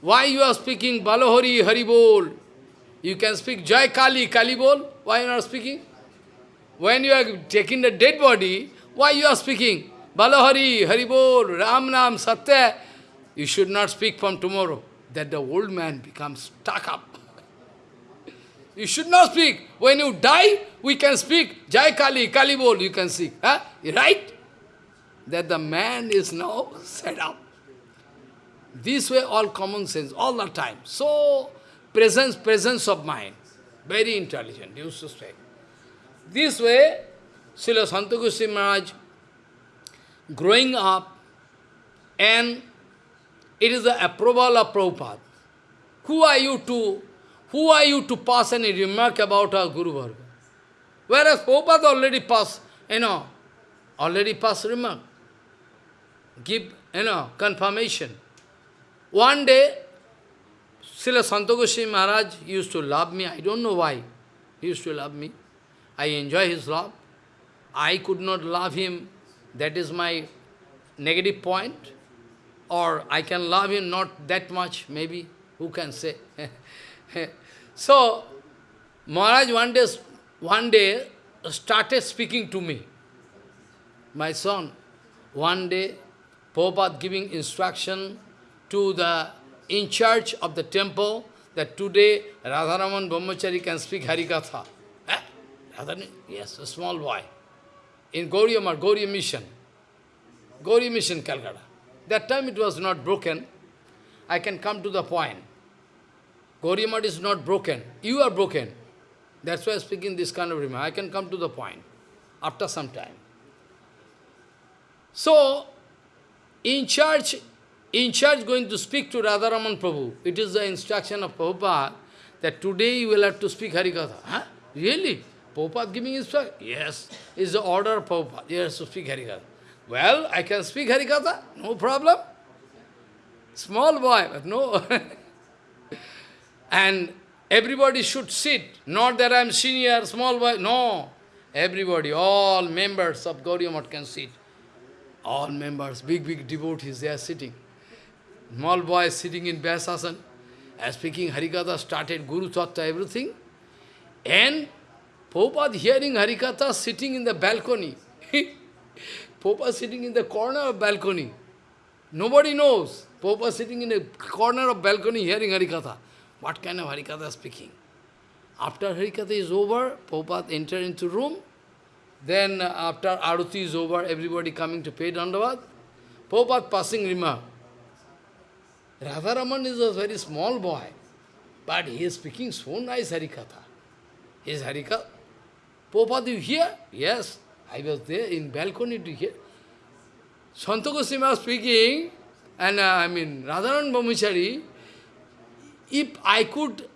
why you are speaking Balahari, Haribol? You can speak Jai Kali, Kali Bol. Why you are not speaking? When you are taking the dead body, why you are speaking? Balahari, Haribol, Ram Nam, Satya. You should not speak from tomorrow. That the old man becomes stuck up. You should not speak. When you die, we can speak. Jai Kali, Kali Bol, you can see. Huh? Right? That the man is now set up. This way, all common sense, all the time. So, presence, presence of mind. Very intelligent, used to say. This way, Srila Santakusi Maharaj, growing up, and it is the approval of Prabhupada. Who are you to, who are you to pass any remark about our Guru Varga? Whereas Prabhupada already passed, you know, already passed remark. Give, you know, confirmation. One day, Srila Santogoshi Maharaj used to love me. I don't know why. He used to love me. I enjoy his love. I could not love him. That is my negative point. Or I can love him not that much, maybe. Who can say? so, Maharaj one day, one day started speaking to me. My son, one day, Prabhupada giving instruction to the in charge of the temple that today Radharaman Brahmachari can speak Harikatha. Eh? Yes, a small boy. In Gauriya Mar, Gauriya Mission. Gauriya Mission, Calcutta. That time it was not broken. I can come to the point. Gauriya Math is not broken. You are broken. That's why I'm speaking this kind of remark. I can come to the point after some time. So, in charge in charge going to speak to Radharaman Prabhu. It is the instruction of Prabhupada that today you will have to speak Harikatha. Huh? Really? Prabhupada giving instruction? Yes. It's the order of Prabhupada. Has to speak Harikatha. Well, I can speak Harikatha, no problem. Small boy, but no. and everybody should sit. Not that I am senior, small boy. No. Everybody, all members of Gauriya can sit. All members, big, big devotees, they are sitting small boy sitting in Vyasasana, as speaking Harikatha, started Guru Tattva, everything. And Prabhupada hearing Harikatha sitting in the balcony. Prabhupada sitting in the corner of balcony. Nobody knows. Prabhupada sitting in the corner of balcony hearing Harikatha. What kind of Harikatha speaking? After Harikatha is over, Prabhupada enter into room. Then after Aruti is over, everybody coming to pay Dandavad. Prabhupada passing remark. Radharaman is a very small boy, but he is speaking so nice Harikatha. His Harikatha. Prabhupada, you hear? Yes, I was there in balcony to hear. Santa Goswami speaking, and uh, I mean, Radharaman Brahmachari, if I could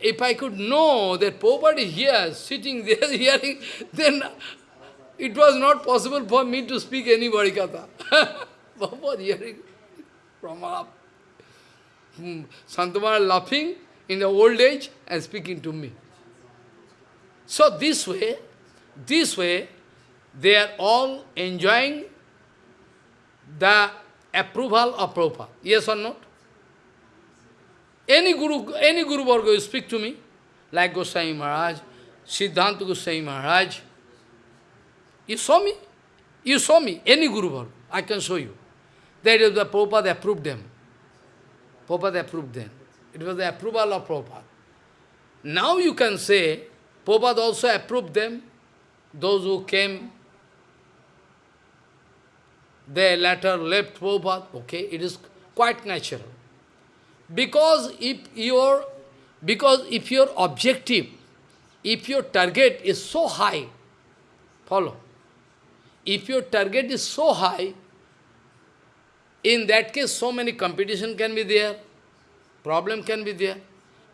if I could know that Prabhupada is here, sitting there, hearing, then it was not possible for me to speak any Harikatha. Prabhupada hearing from up hmm, Santamara laughing in the old age and speaking to me. So this way, this way, they are all enjoying the approval of Prabhupada. Yes or not? Any Guru, any Guru Varga speak to me, like Goswami Maharaj, Siddhanta Goswami Maharaj. You saw me? You saw me, any Guru Varga, I can show you. That is the Prabhupada approved them. Prabhupada approved them. It was the approval of Prabhupada. Now you can say, Prabhupada also approved them, those who came, they later left Prabhupada. Okay, it is quite natural. Because if your, because if your objective, if your target is so high, follow, if your target is so high, in that case so many competition can be there, problem can be there,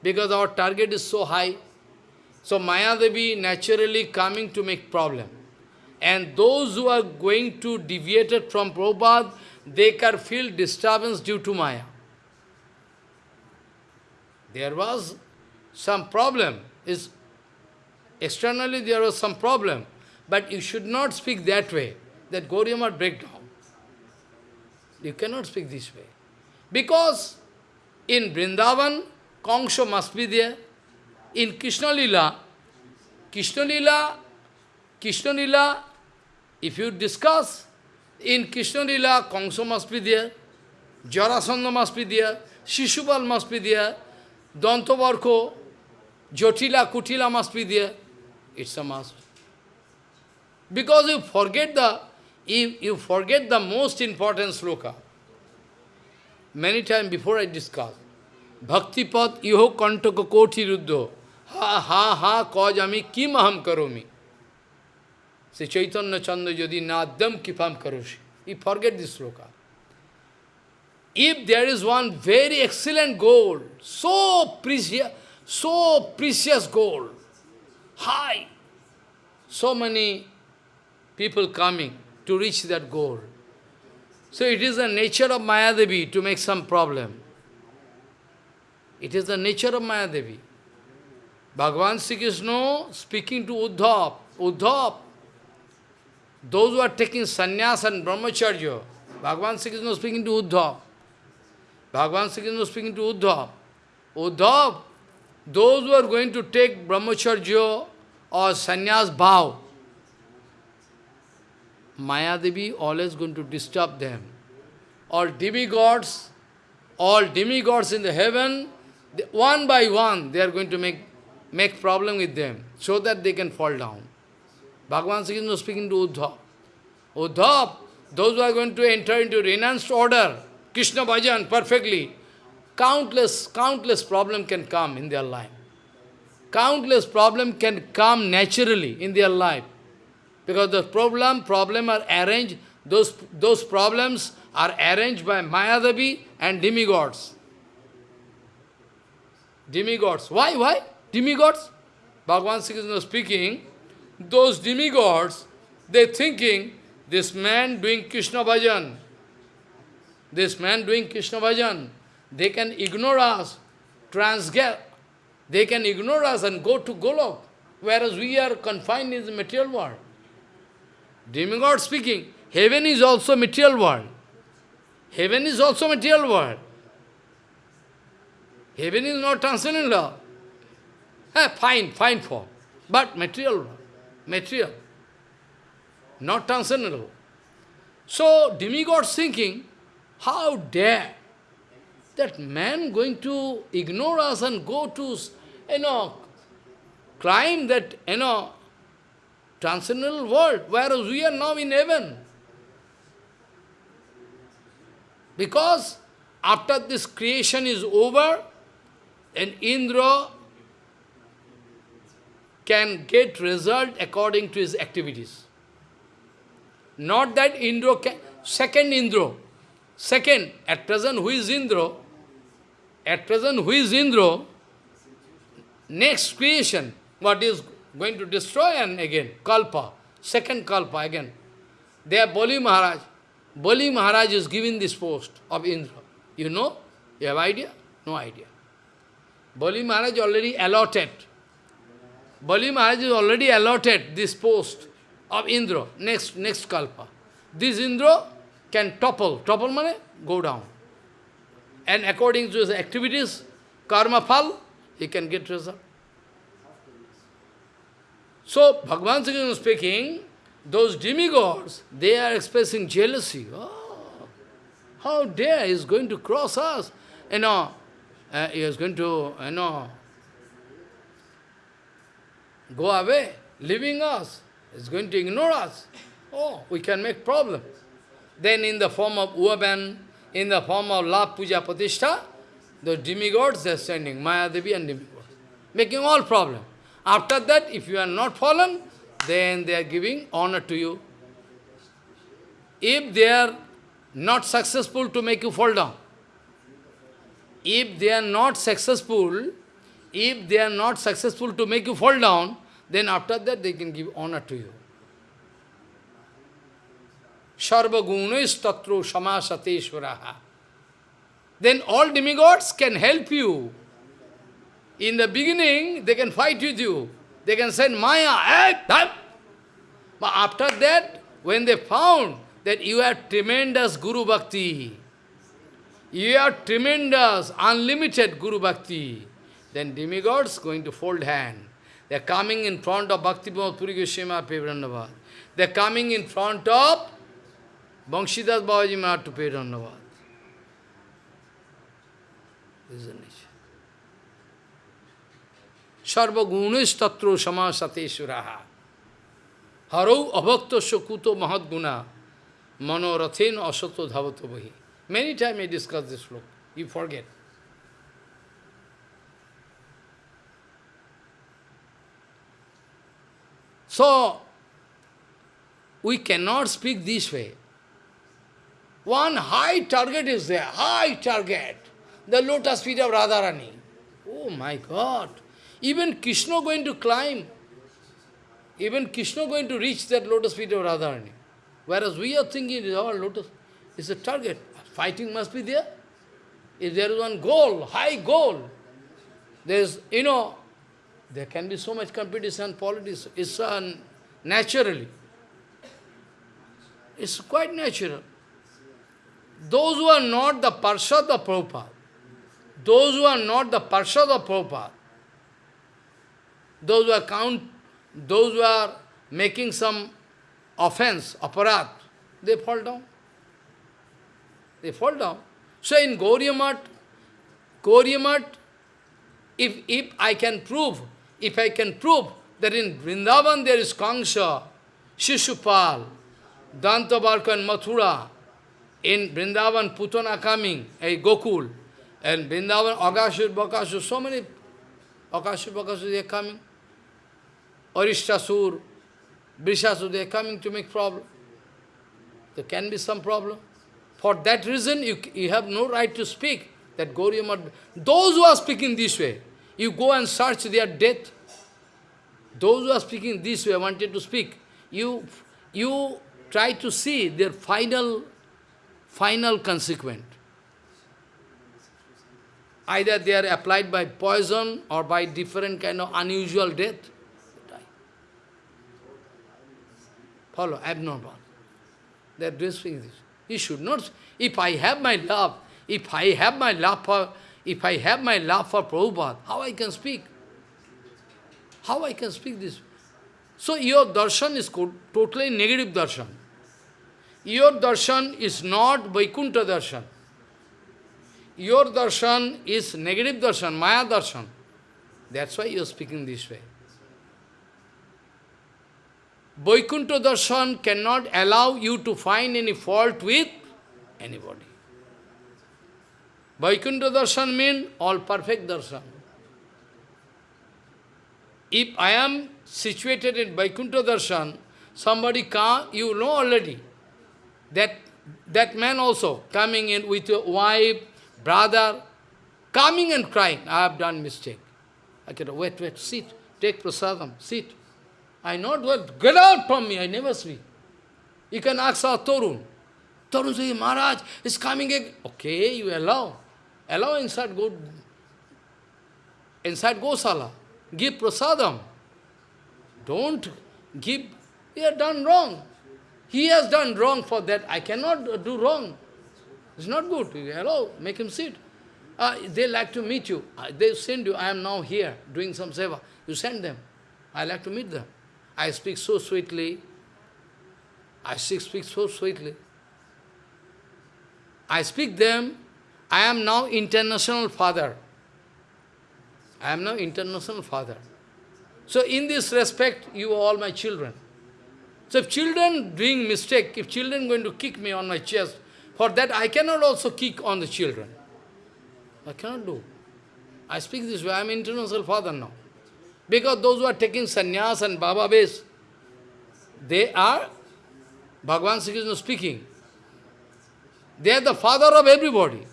because our target is so high. So Maya Devi naturally coming to make problem. And those who are going to deviate from Prabhupada, they can feel disturbance due to Maya. There was some problem. Is Externally there was some problem. But you should not speak that way, that Gauriya might break down. You cannot speak this way. Because in Vrindavan, Kongsho must be there. In Krishna Lila, Krishna Lila, Krishna Lila, if you discuss, in Krishna Lila, Kangsha must be there, Jarasandha must be there, Shishupal must be there, Dantavarko, Jotila, Kutila must be there. It's a must. Because you forget the, you, you forget the most important sloka. Many times before I discuss, Bhakti pad iho kantaka koti ruddho. Ha ha ha koj ami kim aham karomi. Say Chaitanya Chandra yadi nadam kipam karoshi. You forget this sloka. If there is one very excellent gold, so precious, so precious gold, high, so many people coming to reach that goal. So it is the nature of Mayadevi to make some problem. It is the nature of Mayadevi. Bhagavan Sri Krishna speaking to Uddhav, Uddhav, those who are taking sannyas and brahmacharya, Bhagavan Sri Krishna speaking to Uddhav. Bhagavan Sri Krishna speaking to Uddhav. Uddhav, those who are going to take brahmacharya or sannyas vow, Mayadevi always going to disturb them. All demigods, all demigods in the heaven, one by one, they are going to make, make problem with them, so that they can fall down. Bhagavan Sri Krishna speaking to Uddhav. Uddhav, those who are going to enter into renounced order, Krishna bhajan perfectly, countless, countless problem can come in their life. Countless problem can come naturally in their life. Because the problem, problem are arranged, those, those problems are arranged by Mayadevi and demigods. Demigods. Why? Why? Demigods? Bhagavan Sri Krishna speaking, those demigods, they thinking, this man doing Krishna bhajan, this man doing Krishna bhajan, they can ignore us, transgress, they can ignore us and go to Golok, whereas we are confined in the material world. Demigod speaking, heaven is also material world. Heaven is also material world. Heaven is not transcendental law. Eh, fine, fine form. But material. Material. Not transcendental. So, demigods thinking, how dare that man going to ignore us and go to, you know, climb that, you know, transcendental world, whereas we are now in heaven. Because after this creation is over, and Indra can get result according to his activities. Not that Indra can, second Indra, second, at present who is Indra? At present who is Indra? Next creation, what is going to destroy and again, Kalpa, second Kalpa again. They are Bali Maharaj. Bali Maharaj is given this post of Indra. You know? You have idea? No idea. Bali Maharaj already allotted. Bali Maharaj is already allotted this post of Indra, next, next Kalpa. This Indra, can topple. Topple money, go down. And according to his activities, karma phal, he can get result. So, Bhagavan Sri speaking, those demigods, they are expressing jealousy. Oh, how dare he is going to cross us? You know, uh, he is going to, you know, go away, leaving us. He is going to ignore us. Oh, we can make problem. Then in the form of Uaban, in the form of La Puja Pratishtha, the demigods are sending, Maya Devi and demigods, making all problem. After that, if you are not fallen, then they are giving honor to you. If they are not successful to make you fall down, if they are not successful, if they are not successful to make you fall down, then after that they can give honor to you. Sarva gunis tatro samasateshvaraha. Then all demigods can help you. In the beginning, they can fight with you. They can send Maya. But after that, when they found that you have tremendous Guru Bhakti, you have tremendous, unlimited Guru Bhakti, then demigods going to fold hand. They are coming in front of Bhakti Puri Goswami. They are coming in front of Banshidas Babaji Maharaj to pay Dandavad. This is the nature. Sarva gunis tatro samasate suraha. Harau abhakta shakuto mahadguna manorathen asato dhavato bahi. Many times I discuss this sloka. You forget. So, we cannot speak this way. One high target is there, high target. The lotus feet of Radharani. Oh my God. Even Krishna going to climb. Even Krishna going to reach that lotus feet of Radharani. Whereas we are thinking it is lotus. It's a target. Fighting must be there. If there is one goal, high goal, there's, you know, there can be so much competition, politics. It's uh, naturally. It's quite natural. Those who are not the Parshad of Prabhupada, those who are not the Parshad of Prabhupada, those who are count, those who are making some offense, aparadh, they fall down. They fall down. So in Gauriamat, Gauriamat, if, if I can prove, if I can prove that in Vrindavan there is Kangsha, Shishupal, Dantavakra and Mathura, in Vrindavan, Putana coming, a Gokul, and Vrindavan, Agashur, Bakashur, so many Akashur, Bakashur, they are coming. Arishtasur, Brishasur, they are coming to make problem. There can be some problem. For that reason, you, you have no right to speak that Gauriya Those who are speaking this way, you go and search their death. Those who are speaking this way, wanted to speak, you, you try to see their final final consequent. Either they are applied by poison or by different kind of unusual death. Follow, abnormal. They are doing this. You should not, if I have my love, if I have my love for, if I have my love for Prabhupada, how I can speak? How I can speak this? So your darshan is totally negative darshan. Your darshan is not Vaikuntha darshan. Your darshan is negative darshan, Maya darshan. That's why you are speaking this way. Vaikuntha darshan cannot allow you to find any fault with anybody. Vaikuntha darshan means all perfect darshan. If I am situated in Vaikuntha darshan, somebody come, you know already. That, that man also coming in with your wife, brother, coming and crying, I have done mistake. I said, wait, wait, sit, take prasadam, sit. I not what, get out from me, I never speak. You can ask our Torun. Torun says, Maharaj is coming again. Okay, you allow. Allow inside go inside Gosala. Give prasadam. Don't give, he has done wrong. He has done wrong for that. I cannot do wrong. It's not good. Hello, make him sit. Uh, they like to meet you. Uh, they send you. I am now here doing some seva. You send them. I like to meet them. I speak so sweetly. I speak, so sweetly. I speak them. I am now international father. I am now international father. So in this respect, you are all my children. So if children doing mistake, if children going to kick me on my chest, for that I cannot also kick on the children. I cannot do. I speak this way, I am international father now. Because those who are taking sannyas and Baba base, they are, Bhagavan Sri Krishna speaking, they are the father of everybody.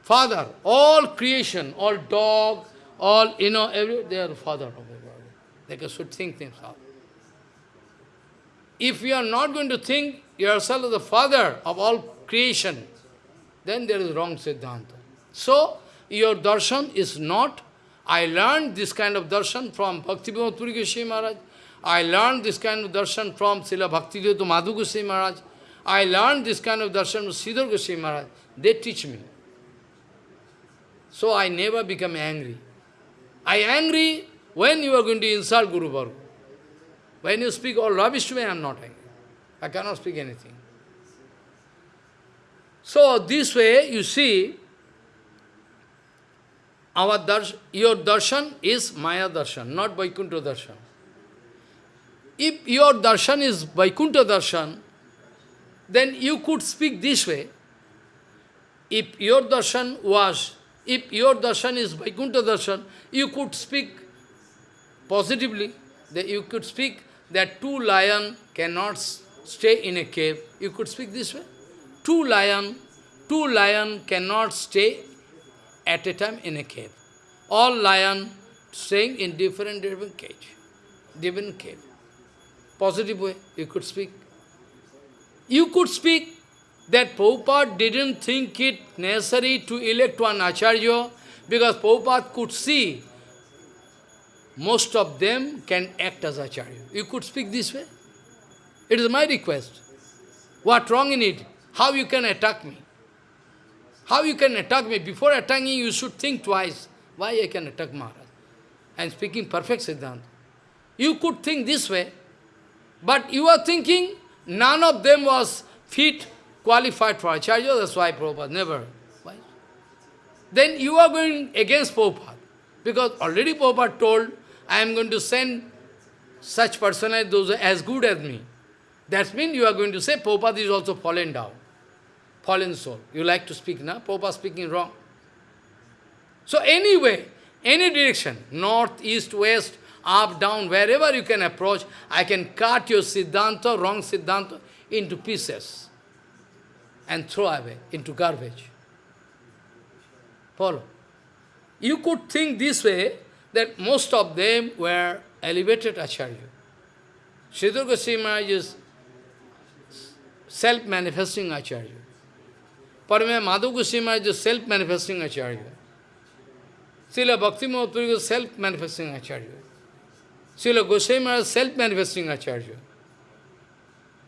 Father, all creation, all dog, all, you know, every, they are the father of everybody. They should think out. If you are not going to think yourself as the father of all creation, then there is wrong Siddhanta. So, your darshan is not, I learned this kind of darshan from Bhakti Puri Goswami Maharaj, I learned this kind of darshan from Srila Bhakti Madhu Goswami Maharaj, I learned this kind of darshan from Sridhar Goswami Maharaj. They teach me. So I never become angry. I angry when you are going to insult Guru Varga. When you speak all rubbish to me, I am not angry. I cannot speak anything. So this way, you see, our dars your darshan is Maya darshan, not Vaikuntha darshan. If your darshan is Vaikuntha darshan, then you could speak this way. If your darshan was, if your darshan is Vaikuntha darshan, you could speak positively, that you could speak that two lion cannot stay in a cave. You could speak this way. Two lion, two lion cannot stay at a time in a cave. All lion staying in different different cage, different cave. Positive way, you could speak. You could speak that Prabhupada didn't think it necessary to elect one Acharya because Prabhupada could see most of them can act as Acharya. You could speak this way. It is my request. What wrong in it? How you can attack me? How you can attack me? Before attacking, you should think twice. Why I can attack Maharaj? I am speaking perfect Siddhanta. You could think this way, but you are thinking none of them was fit, qualified for Acharya, that's why Prabhupada never. Why? Then you are going against Prabhupada, because already Prabhupada told I am going to send such personalities, those as good as me. That means you are going to say Prabhupada is also fallen down. Fallen soul. You like to speak now? Prabhupada speaking wrong. So anyway, any direction, north, east, west, up, down, wherever you can approach, I can cut your Siddhanta, wrong Siddhanta, into pieces and throw away into garbage. Follow. You could think this way, that most of them were elevated Acharya. Sridhar Goswami is self-manifesting Acharya. Parame Madhu Goswami is self-manifesting Acharya. Srila Bhakti Mahaprabhu is self-manifesting Acharya. Srila Goswami is self-manifesting Acharya.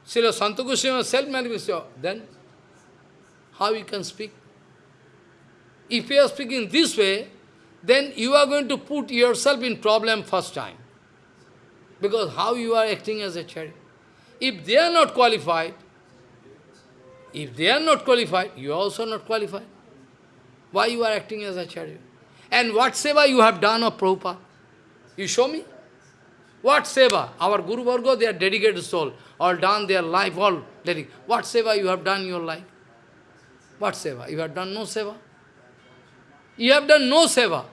Srila Santa Goswami is self-manifesting. Then, how you can speak? If you are speaking this way, then you are going to put yourself in problem first time. Because how you are acting as Acharya. If they are not qualified, if they are not qualified, you are also not qualified. Why you are acting as Acharya? And what seva you have done of Prabhupada? You show me. What seva? Our Guru Varga, they are dedicated soul, all done their life, all dedicated. What seva you have done in your life? What seva? You have done no seva. You have done no seva.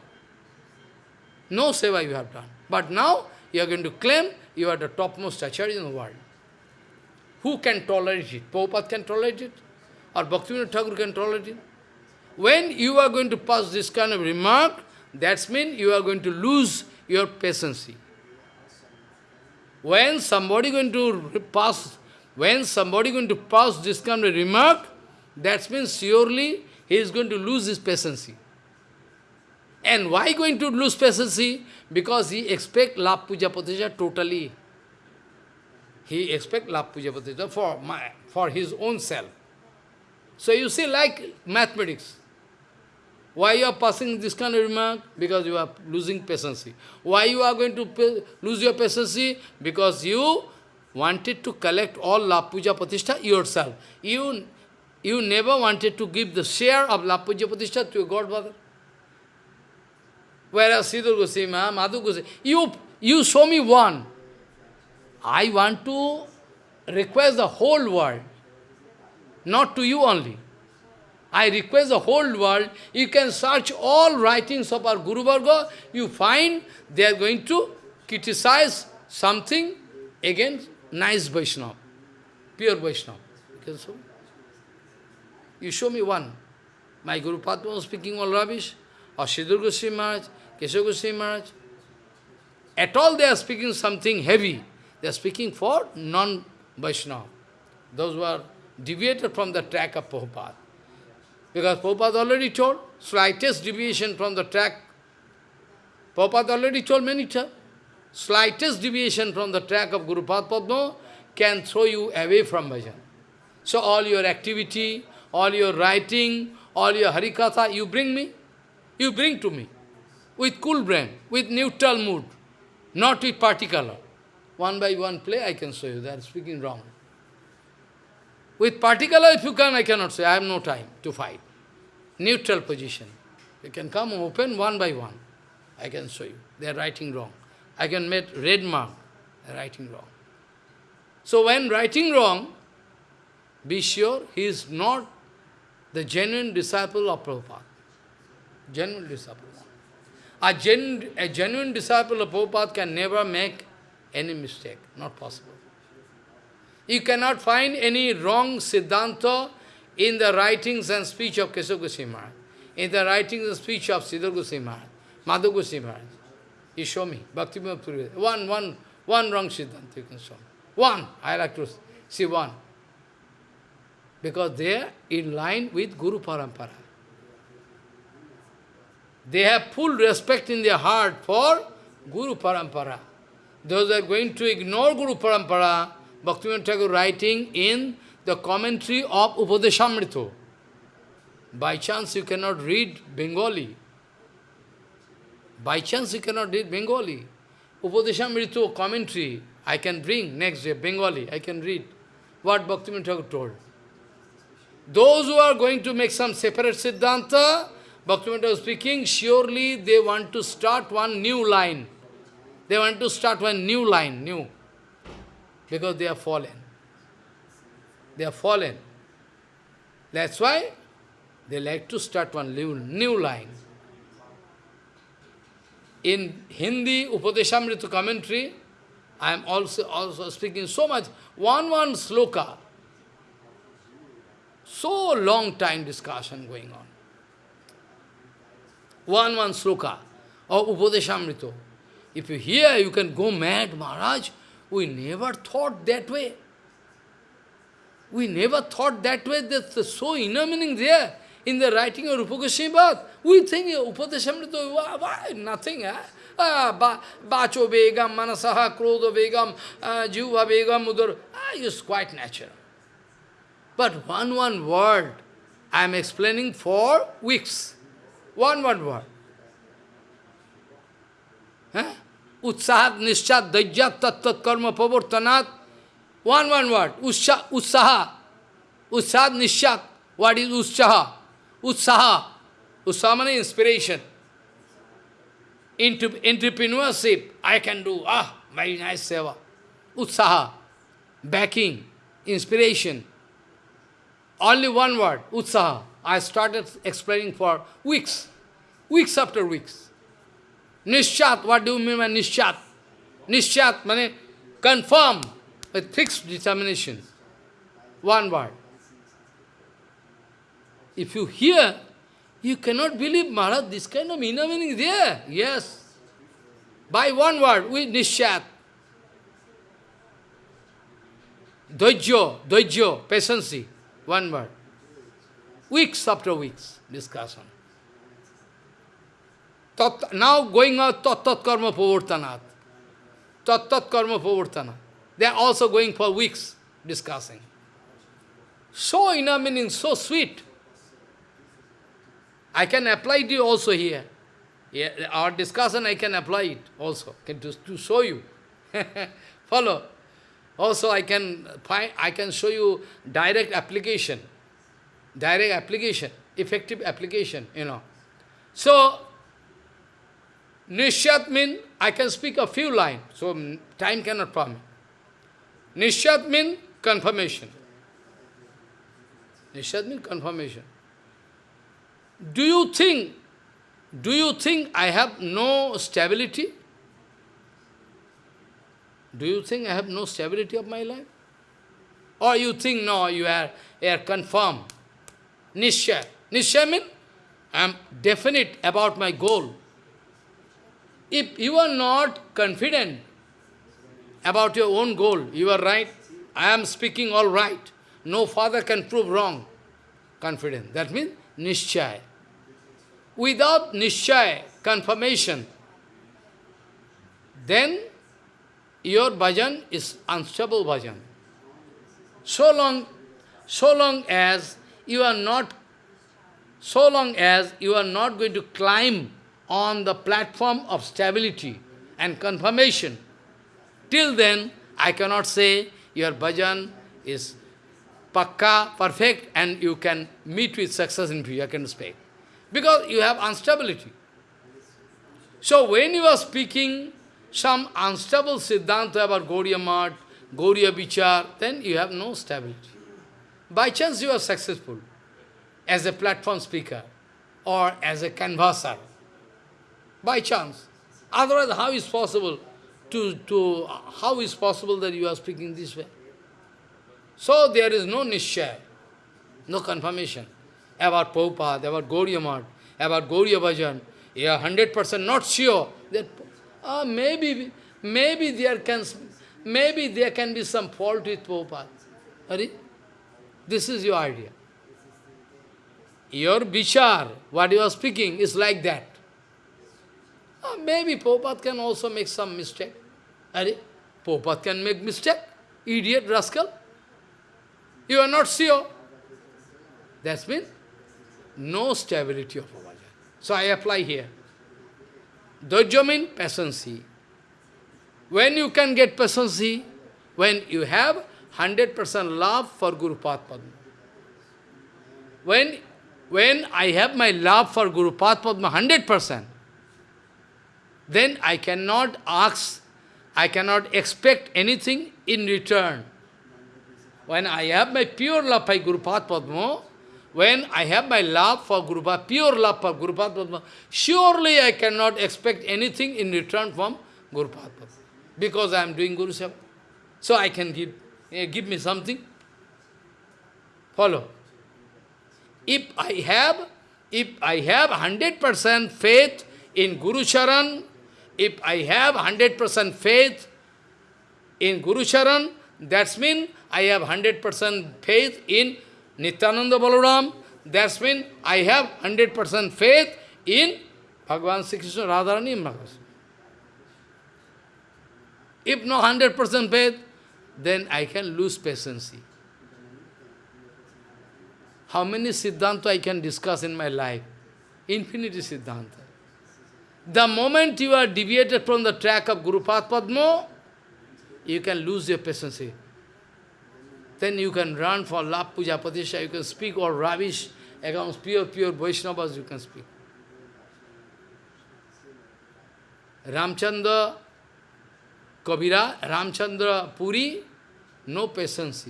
No seva you have done. But now you are going to claim you are the topmost acharya in the world. Who can tolerate it? Prabhupada can tolerate it? Or Bhaktivinoda Thakur can tolerate it? When you are going to pass this kind of remark, that means you are going to lose your patience. When somebody going to pass, when somebody going to pass this kind of remark, that means surely he is going to lose his patience. And why going to lose patience? Because he expect love puja patisha totally. He expect love puja pratishtha for, my, for his own self. So you see, like mathematics. Why you are passing this kind of remark? Because you are losing patience. Why you are going to lose your patience? Because you wanted to collect all La Puja Pratishtha yourself. You, you never wanted to give the share of La Puja Pratishtha to your godfather. Whereas Sridhar Goswami, Madhu Goswami, you, you show me one. I want to request the whole world, not to you only. I request the whole world, you can search all writings of our Guru Varga, you find they are going to criticize something against nice Vaishnava, pure Vaishnava. You, so? you show me one. My Guru Padma was speaking all rubbish, or Sridhar Goswami Maharaj, Keshav Goswami Maharaj. At all they are speaking something heavy. They are speaking for non-Vaishnava. Those who are deviated from the track of Prabhupada. Because Prabhupada already told, slightest deviation from the track, Prabhupada already told many times, slightest deviation from the track of Guru Padma can throw you away from bhajan. So all your activity, all your writing, all your harikatha, you bring me, you bring to me, with cool brain, with neutral mood, not with particular. One by one play, I can show you, They are speaking wrong. With particular, if you can, I cannot say, I have no time to fight. Neutral position. You can come open one by one. I can show you. They are writing wrong. I can make red mark. They are writing wrong. So when writing wrong, be sure he is not the genuine disciple of Prabhupada. Genuine disciple. A, gen, a genuine disciple of Prabhupada can never make any mistake. Not possible. You cannot find any wrong Siddhanta in the writings and speech of Keshav Goswami in the writings and speech of Sridhar Maharaj, Madhu Maharaj. You show me, Bhakti. One, one, one wrong Siddhanta you can show me. One, I like to see one. Because they are in line with Guru Parampara. They have full respect in their heart for Guru Parampara. Those are going to ignore Guru Parampara, Bhaktivinoda Thakur writing in the commentary of Upadeshamrita. By chance you cannot read Bengali. By chance you cannot read Bengali. Upadeshamrita commentary, I can bring next day, Bengali, I can read what Bhaktivinoda Thakur told. Those who are going to make some separate Siddhanta, Bhaktivinoda speaking, surely they want to start one new line. They want to start one new line, new because they are fallen. They are fallen. That's why they like to start one new, new line. In Hindi Upadeshamrita commentary, I am also, also speaking so much, one one sloka, so long time discussion going on. One one sloka of Upadeshamrita. If you hear, you can go mad, Maharaj. We never thought that way. We never thought that way. That's so inner meaning there. In the writing of Rupa Goswami we think Upadeshamrita, why? Nothing. Eh? Ah, Bacho Begam, Manasaha, Krodha Begam, uh, Jiva Begam, Udar. Ah, it's quite natural. But one one word, I am explaining for weeks. One one word. Huh? उत्साह निश्चा दैज्ञा तत्त्वकर्म प्रवर्तनात् one one word उत्साह उत्साह उत्साह निश्चा what is उत्साह? उत्साह उत्साह मान inspiration into I can do ah very nice सेवा उत्साह backing inspiration only one word उत्साह. I start explaining for weeks weeks after weeks Nishat, what do you mean by Nishat? Nishat means confirm with fixed determination. One word. If you hear, you cannot believe, Maharaj, this kind of inner meaning is there. Yes. By one word, with Nishat. Dojjo, dojjo, patience. One word. Weeks after weeks, discussion. Tat, now going on tat tat karma pavartanat. Tat tat karma pavartanat. They are also going for weeks discussing. So inner meaning, so sweet. I can apply it also here. Yeah, our discussion, I can apply it also, can to, to show you. Follow. Also, I can find, I can show you direct application, direct application, effective application, you know. So, Nishyat means I can speak a few lines, so time cannot permit. Nishyat means confirmation. Nishyat means confirmation. Do you think, do you think I have no stability? Do you think I have no stability of my life? Or you think, no, you are, you are confirmed. Nishya. Nishya means I am definite about my goal. If you are not confident about your own goal, you are right, I am speaking all right, no father can prove wrong. Confident. That means Nishchay. Without Nishchay, confirmation, then your bhajan is unstable bhajan. So long, so long as you are not, so long as you are not going to climb on the platform of stability and confirmation, till then I cannot say your bhajan is pakka, perfect, and you can meet with success in future, I can speak. Because you have instability. So when you are speaking some unstable Siddhanta about Gauriya Mat, Gauriya Vichar, then you have no stability. By chance you are successful as a platform speaker or as a canvasser. By chance. Otherwise, how is possible to, to how is possible that you are speaking this way? So there is no nishya, no confirmation about Prabhupada, about Gauriya about Gauriya Bhajan. You are 100% not sure that uh, maybe, maybe there can, maybe there can be some fault with Prabhupada. This is your idea. Your vichar, what you are speaking, is like that. Uh, maybe Prabhupada can also make some mistake. Are Prabhupada can make mistake. Idiot, rascal. You are not sure. That's means no stability of Prabhupada. So I apply here. Dojya means patience. When you can get patience, when you have 100% love for Guru Padma. When, when I have my love for Guru Padma 100%, then I cannot ask, I cannot expect anything in return. When I have my pure love for Guru Padma, when I have my love for Guru Padma, pure love for Guru Padma, surely I cannot expect anything in return from Guru Padma. Because I am doing Guru Seva. So I can give, uh, give me something. Follow. If I have, if I have 100% faith in Guru Charan, if I have 100% faith in Guru Charan, that means I have 100% faith in Nityananda Balaram, that's mean I have 100% faith in Bhagavan Sri Krishna Radharani Maharaj. If no 100% faith, then I can lose patience. How many Siddhanta I can discuss in my life? Infinity Siddhanta. The moment you are deviated from the track of Guru Padma, you can lose your patience. Then you can run for lap puja patisha, you can speak all rubbish against pure, pure Vaishnavas, you can speak. Ramchandra, Kabira, Ramchandra Puri, no patience.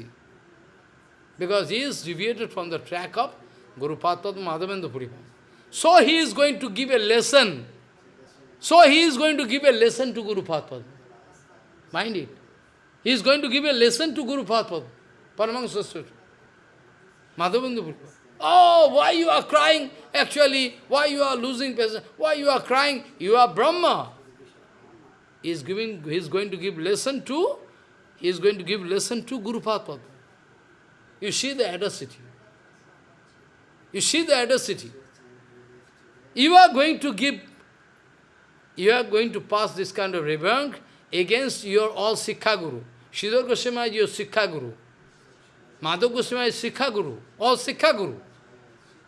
Because he is deviated from the track of Guru Padma Madhavendra Puri. So he is going to give a lesson. So he is going to give a lesson to Guru Padma. Mind it. He is going to give a lesson to Guru Padma. Paramahansa Sutra. Madhavendra Oh, why you are crying? Actually, why you are losing patience? Why you are crying? You are Brahma. He is giving, he is going to give lesson to, he is going to give lesson to Guru Padma. You see the audacity. You see the audacity. You are going to give, you are going to pass this kind of rebuke against your all Siksha Guru. Sridhar Goswami is your Siksha Guru. Madhav Goswami is Siksha Guru, all Siksha Guru.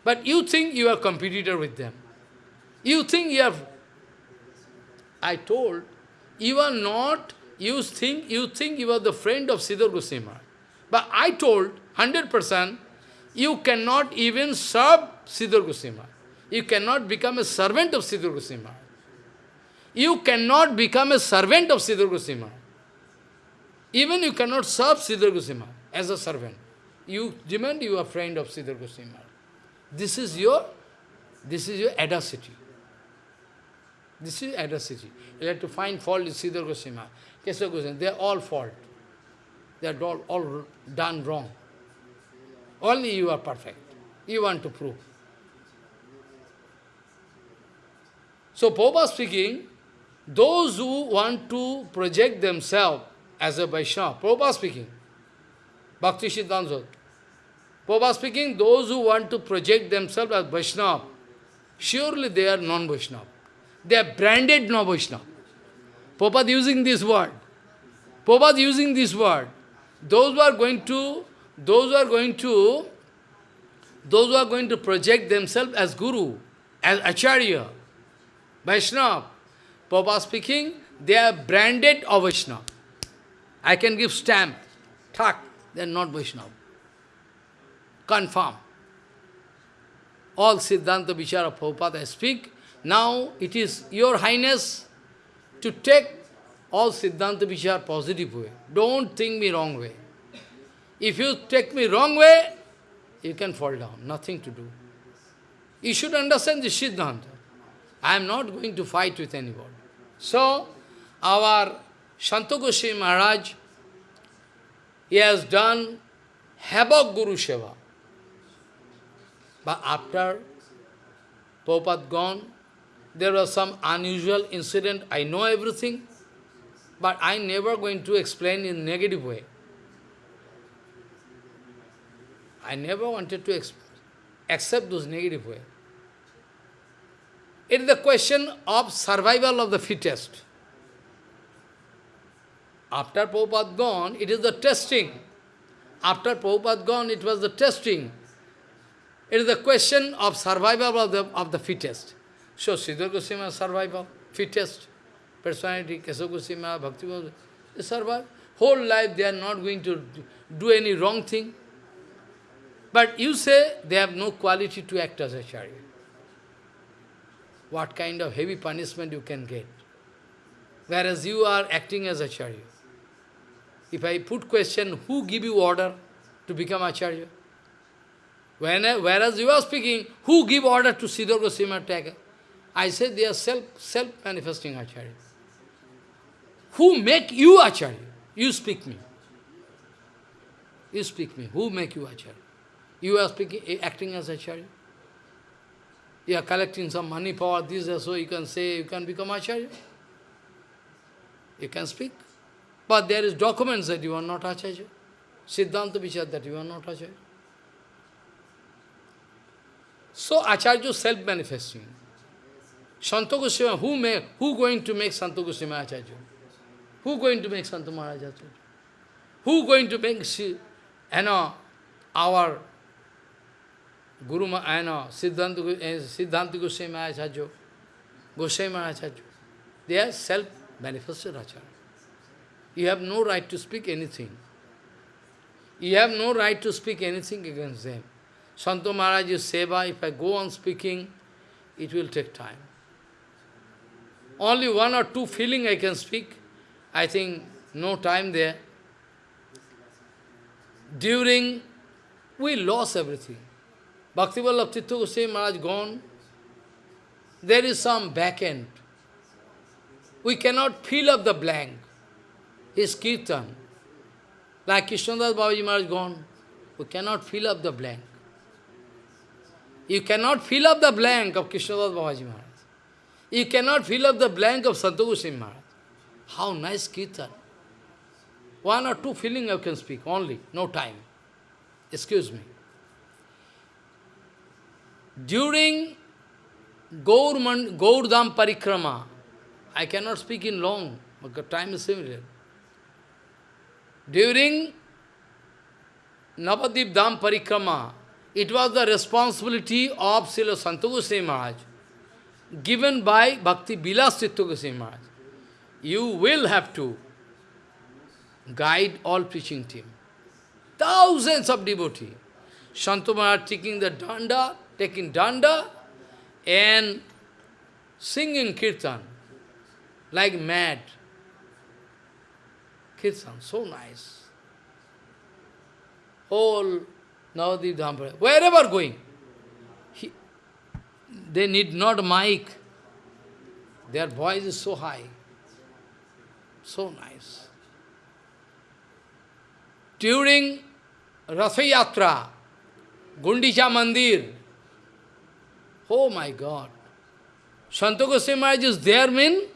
But you think you are competitor with them. You think you are... I told, you are not, you think you think you are the friend of Sridhar Goswami. But I told, 100%, you cannot even serve Sridhar Goswami. You cannot become a servant of Sridhar Goswami. You cannot become a servant of Sridhar Goswami. Even you cannot serve Sridhar Goswami as a servant. You demand you are friend of Sridhar Goswami. This is your, this is your audacity. This is audacity. You have to find fault in Sridhar Goswami, Kesava Goswami. They are all fault. They are all, all done wrong. Only you are perfect. You want to prove. So, Prabhupada speaking, those who want to project themselves as a Vaishnava, Prabhupada speaking, Bhakti Siddhanta Prabhupada speaking, those who want to project themselves as Vaishnava, surely they are non-Vaishnava. They are branded non-Vaishnava. Prabhupada using this word. Prabhupada using this word. Those who are going to, those who are going to, those who are going to project themselves as Guru, as Acharya, Vaishnava, Prabhupada speaking, they are branded of Vaishnava. I can give stamp, thak, they are not Vaishnava. Confirm. All Siddhanta Vichara Prabhupada I speak. Now it is your highness to take all Siddhanta Vichara positive way. Don't think me wrong way. If you take me wrong way, you can fall down. Nothing to do. You should understand the Siddhanta. I am not going to fight with anybody. So, our Santa Goswami Maharaj, he has done havoc Guru Seva. But after Prabhupada gone, there was some unusual incident. I know everything, but I never going to explain in negative way. I never wanted to accept those negative way. It is the question of survival of the fittest. After Prabhupada gone, it is the testing. After Prabhupada gone, it was the testing. It is the question of survival of the, of the fittest. So, Sridhar Goswami survival, fittest personality, Kesava Goswami, Bhakti Goswami, they survive. Whole life they are not going to do any wrong thing. But you say they have no quality to act as a Acharya. What kind of heavy punishment you can get? Whereas you are acting as Acharya. If I put question, who give you order to become Acharya? When, whereas you are speaking, who give order to Siddhar Goswami Thakur? I said they are self, self-manifesting Acharya. Who make you Acharya? You speak me. You speak me. Who make you Acharya? You are speaking, acting as Acharya. You are collecting some money, power, this so, you can say, you can become Acharya. You can speak. But there is documents that you are not Acharya. Siddhanta Vichar that you are not Acharya. So Acharya is self-manifesting. Santa Goswami, who make, who going to make Santa Goswami Acharya? Who going to make Santa Maharaj Acharya? Who going to make, you know, our Guru, you know, Siddhanta, eh, Siddhanta Goswami Acharya, Goswami Acharya? They are self-manifested Acharya. You have no right to speak anything. You have no right to speak anything against them. Santo Maharaj's seva, if I go on speaking, it will take time. Only one or two feeling I can speak. I think no time there. During, we lost everything. Bhaktivallabh Tirtha Goswami Maharaj gone. There is some back end. We cannot fill up the blank. His kirtan. Like Krishnadas Babaji Maharaj gone. We cannot fill up the blank. You cannot fill up the blank of Krishnadas Babaji Maharaj. You cannot fill up the blank of Santa Goswami Maharaj. How nice kirtan. One or two feeling I can speak, only, no time. Excuse me. During Gaur, Gaurdam Parikrama, I cannot speak in long, because time is limited. during Navadip Dham Parikrama, it was the responsibility of Srila Santa Goswami Maharaj, given by Bhakti Bilas Chitta Goswami Maharaj. You will have to guide all preaching team. Thousands of devotees. Santa Maharaj taking the danda, taking danda, and singing kirtan like mad. Kirtan, so nice. Whole Navadip Dhampara, wherever going, he, they need not mic. Their voice is so high, so nice. During Ratha Yatra, Gundicha Mandir, oh my God, Goswami Maharaj is there mean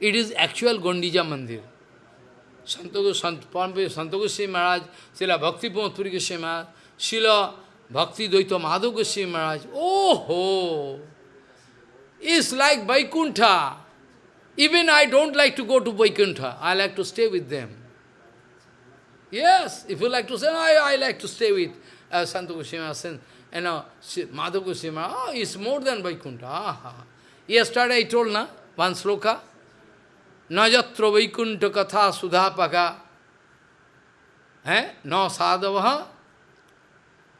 it is actual Gundicha Mandir. Santa Goswami Maharaj, Srila Bhakti Puri Goswami Maharaj, Bhakti Dvaita Goswami Maharaj, oh ho! It's like Vaikuntha. Even I don't like to go to Vaikuntha. I like to stay with them. Yes, if you like to say, I, I like to stay with uh, Goswami Maharaj, you know, Madhav Goswami oh, it's more than Vaikuntha. Aha. Yesterday I told, na, one sloka, Najatra Vaikuntha Katha Sudhapaka, eh? No sadhavaha.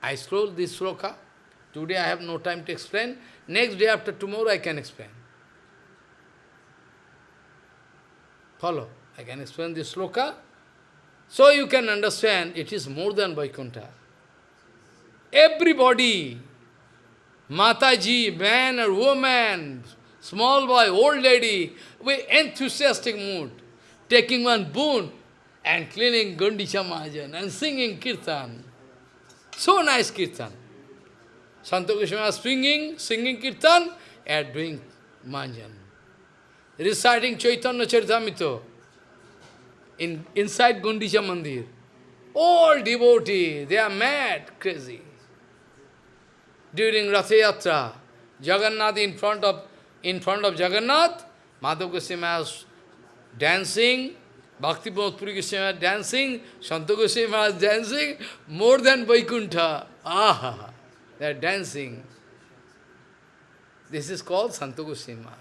I scroll this sloka. Today I have no time to explain. Next day after tomorrow I can explain. Follow. I can explain this sloka. So you can understand it is more than Vaikuntha. Everybody, Mataji, man or woman, small boy, old lady, with enthusiastic mood, taking one boon and cleaning Gundicha Mahajan and singing kirtan. So nice kirtan. Santa singing, singing kirtan and doing manjan. Reciting Chaitanya Charitamrita in, inside Gundicha Mandir. All devotees, they are mad, crazy. During Ratha Yatra, Jagannath in front of in front of Jagannath, Madhav Goswami was dancing, Bhakti Puri Goswami was dancing, Santa Goswami was dancing, more than Vaikuntha. Ah, they are dancing. This is called Santa Goswami Maharaj.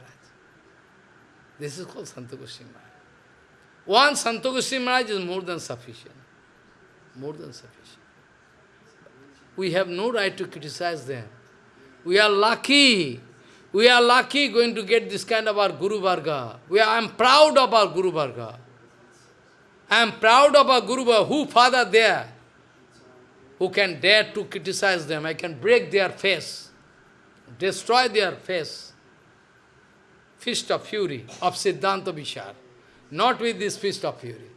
This is called Santa Goswami Maharaj. One Santa Goswami Maharaj is more than sufficient. More than sufficient. We have no right to criticize them. We are lucky. We are lucky going to get this kind of our Guru Varga. I am proud of our Guru Varga. I am proud of our Guru Varga. Who father there? Who can dare to criticize them? I can break their face, destroy their face. Fist of fury of Siddhanta Vishar. Not with this fist of fury.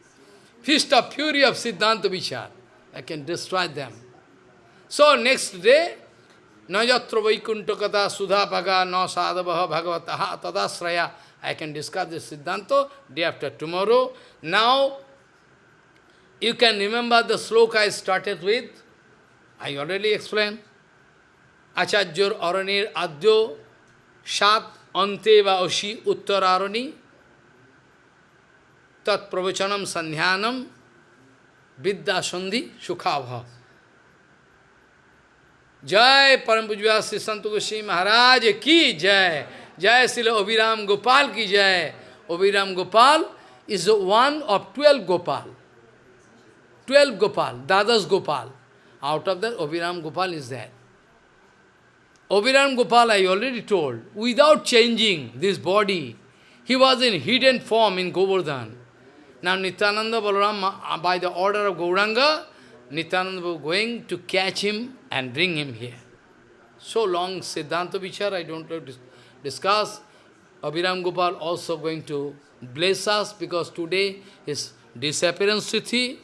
Fist of fury of Siddhanta Vishar. I can destroy them. So next day, Najatra Vaikuntha Kata Sudhapaga No Sadhavaha Bhagavataha Tadasraya. I can discuss this Siddhanta day after tomorrow. Now, you can remember the sloka I started with. I already explained. Acharyur Aranir Adyo Shat Ante Va Oshi Uttararani Tat Pravachanam Sandhyanam Vidya Sandhi Sukhabha. जय परम पुजवा श्री संत गोश्री महाराज की जय। जय श्री अभिराम गोपाल की जय। Abhiram Gopal is one of twelve Gopal. Twelve Gopal दादस Gopal. Out of that Abhiram Gopal is that Abhiram Gopal I already told without changing this body he was in hid and form in Govardhan नाम Nityananda Balram by the order of Gauranga Nityananda going to catch him and bring him here. So long Siddhanta Vichar, I don't have to discuss. Abhiram Gopal also going to bless us because today is disappearance tithi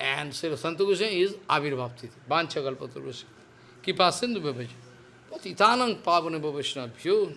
and Sri Santa Goswami is Avirbhav tithi. Vancha Kalpatarusya. Kripa Sindhu Bhavaj. Patitanang Pavane Bhavashnabhyo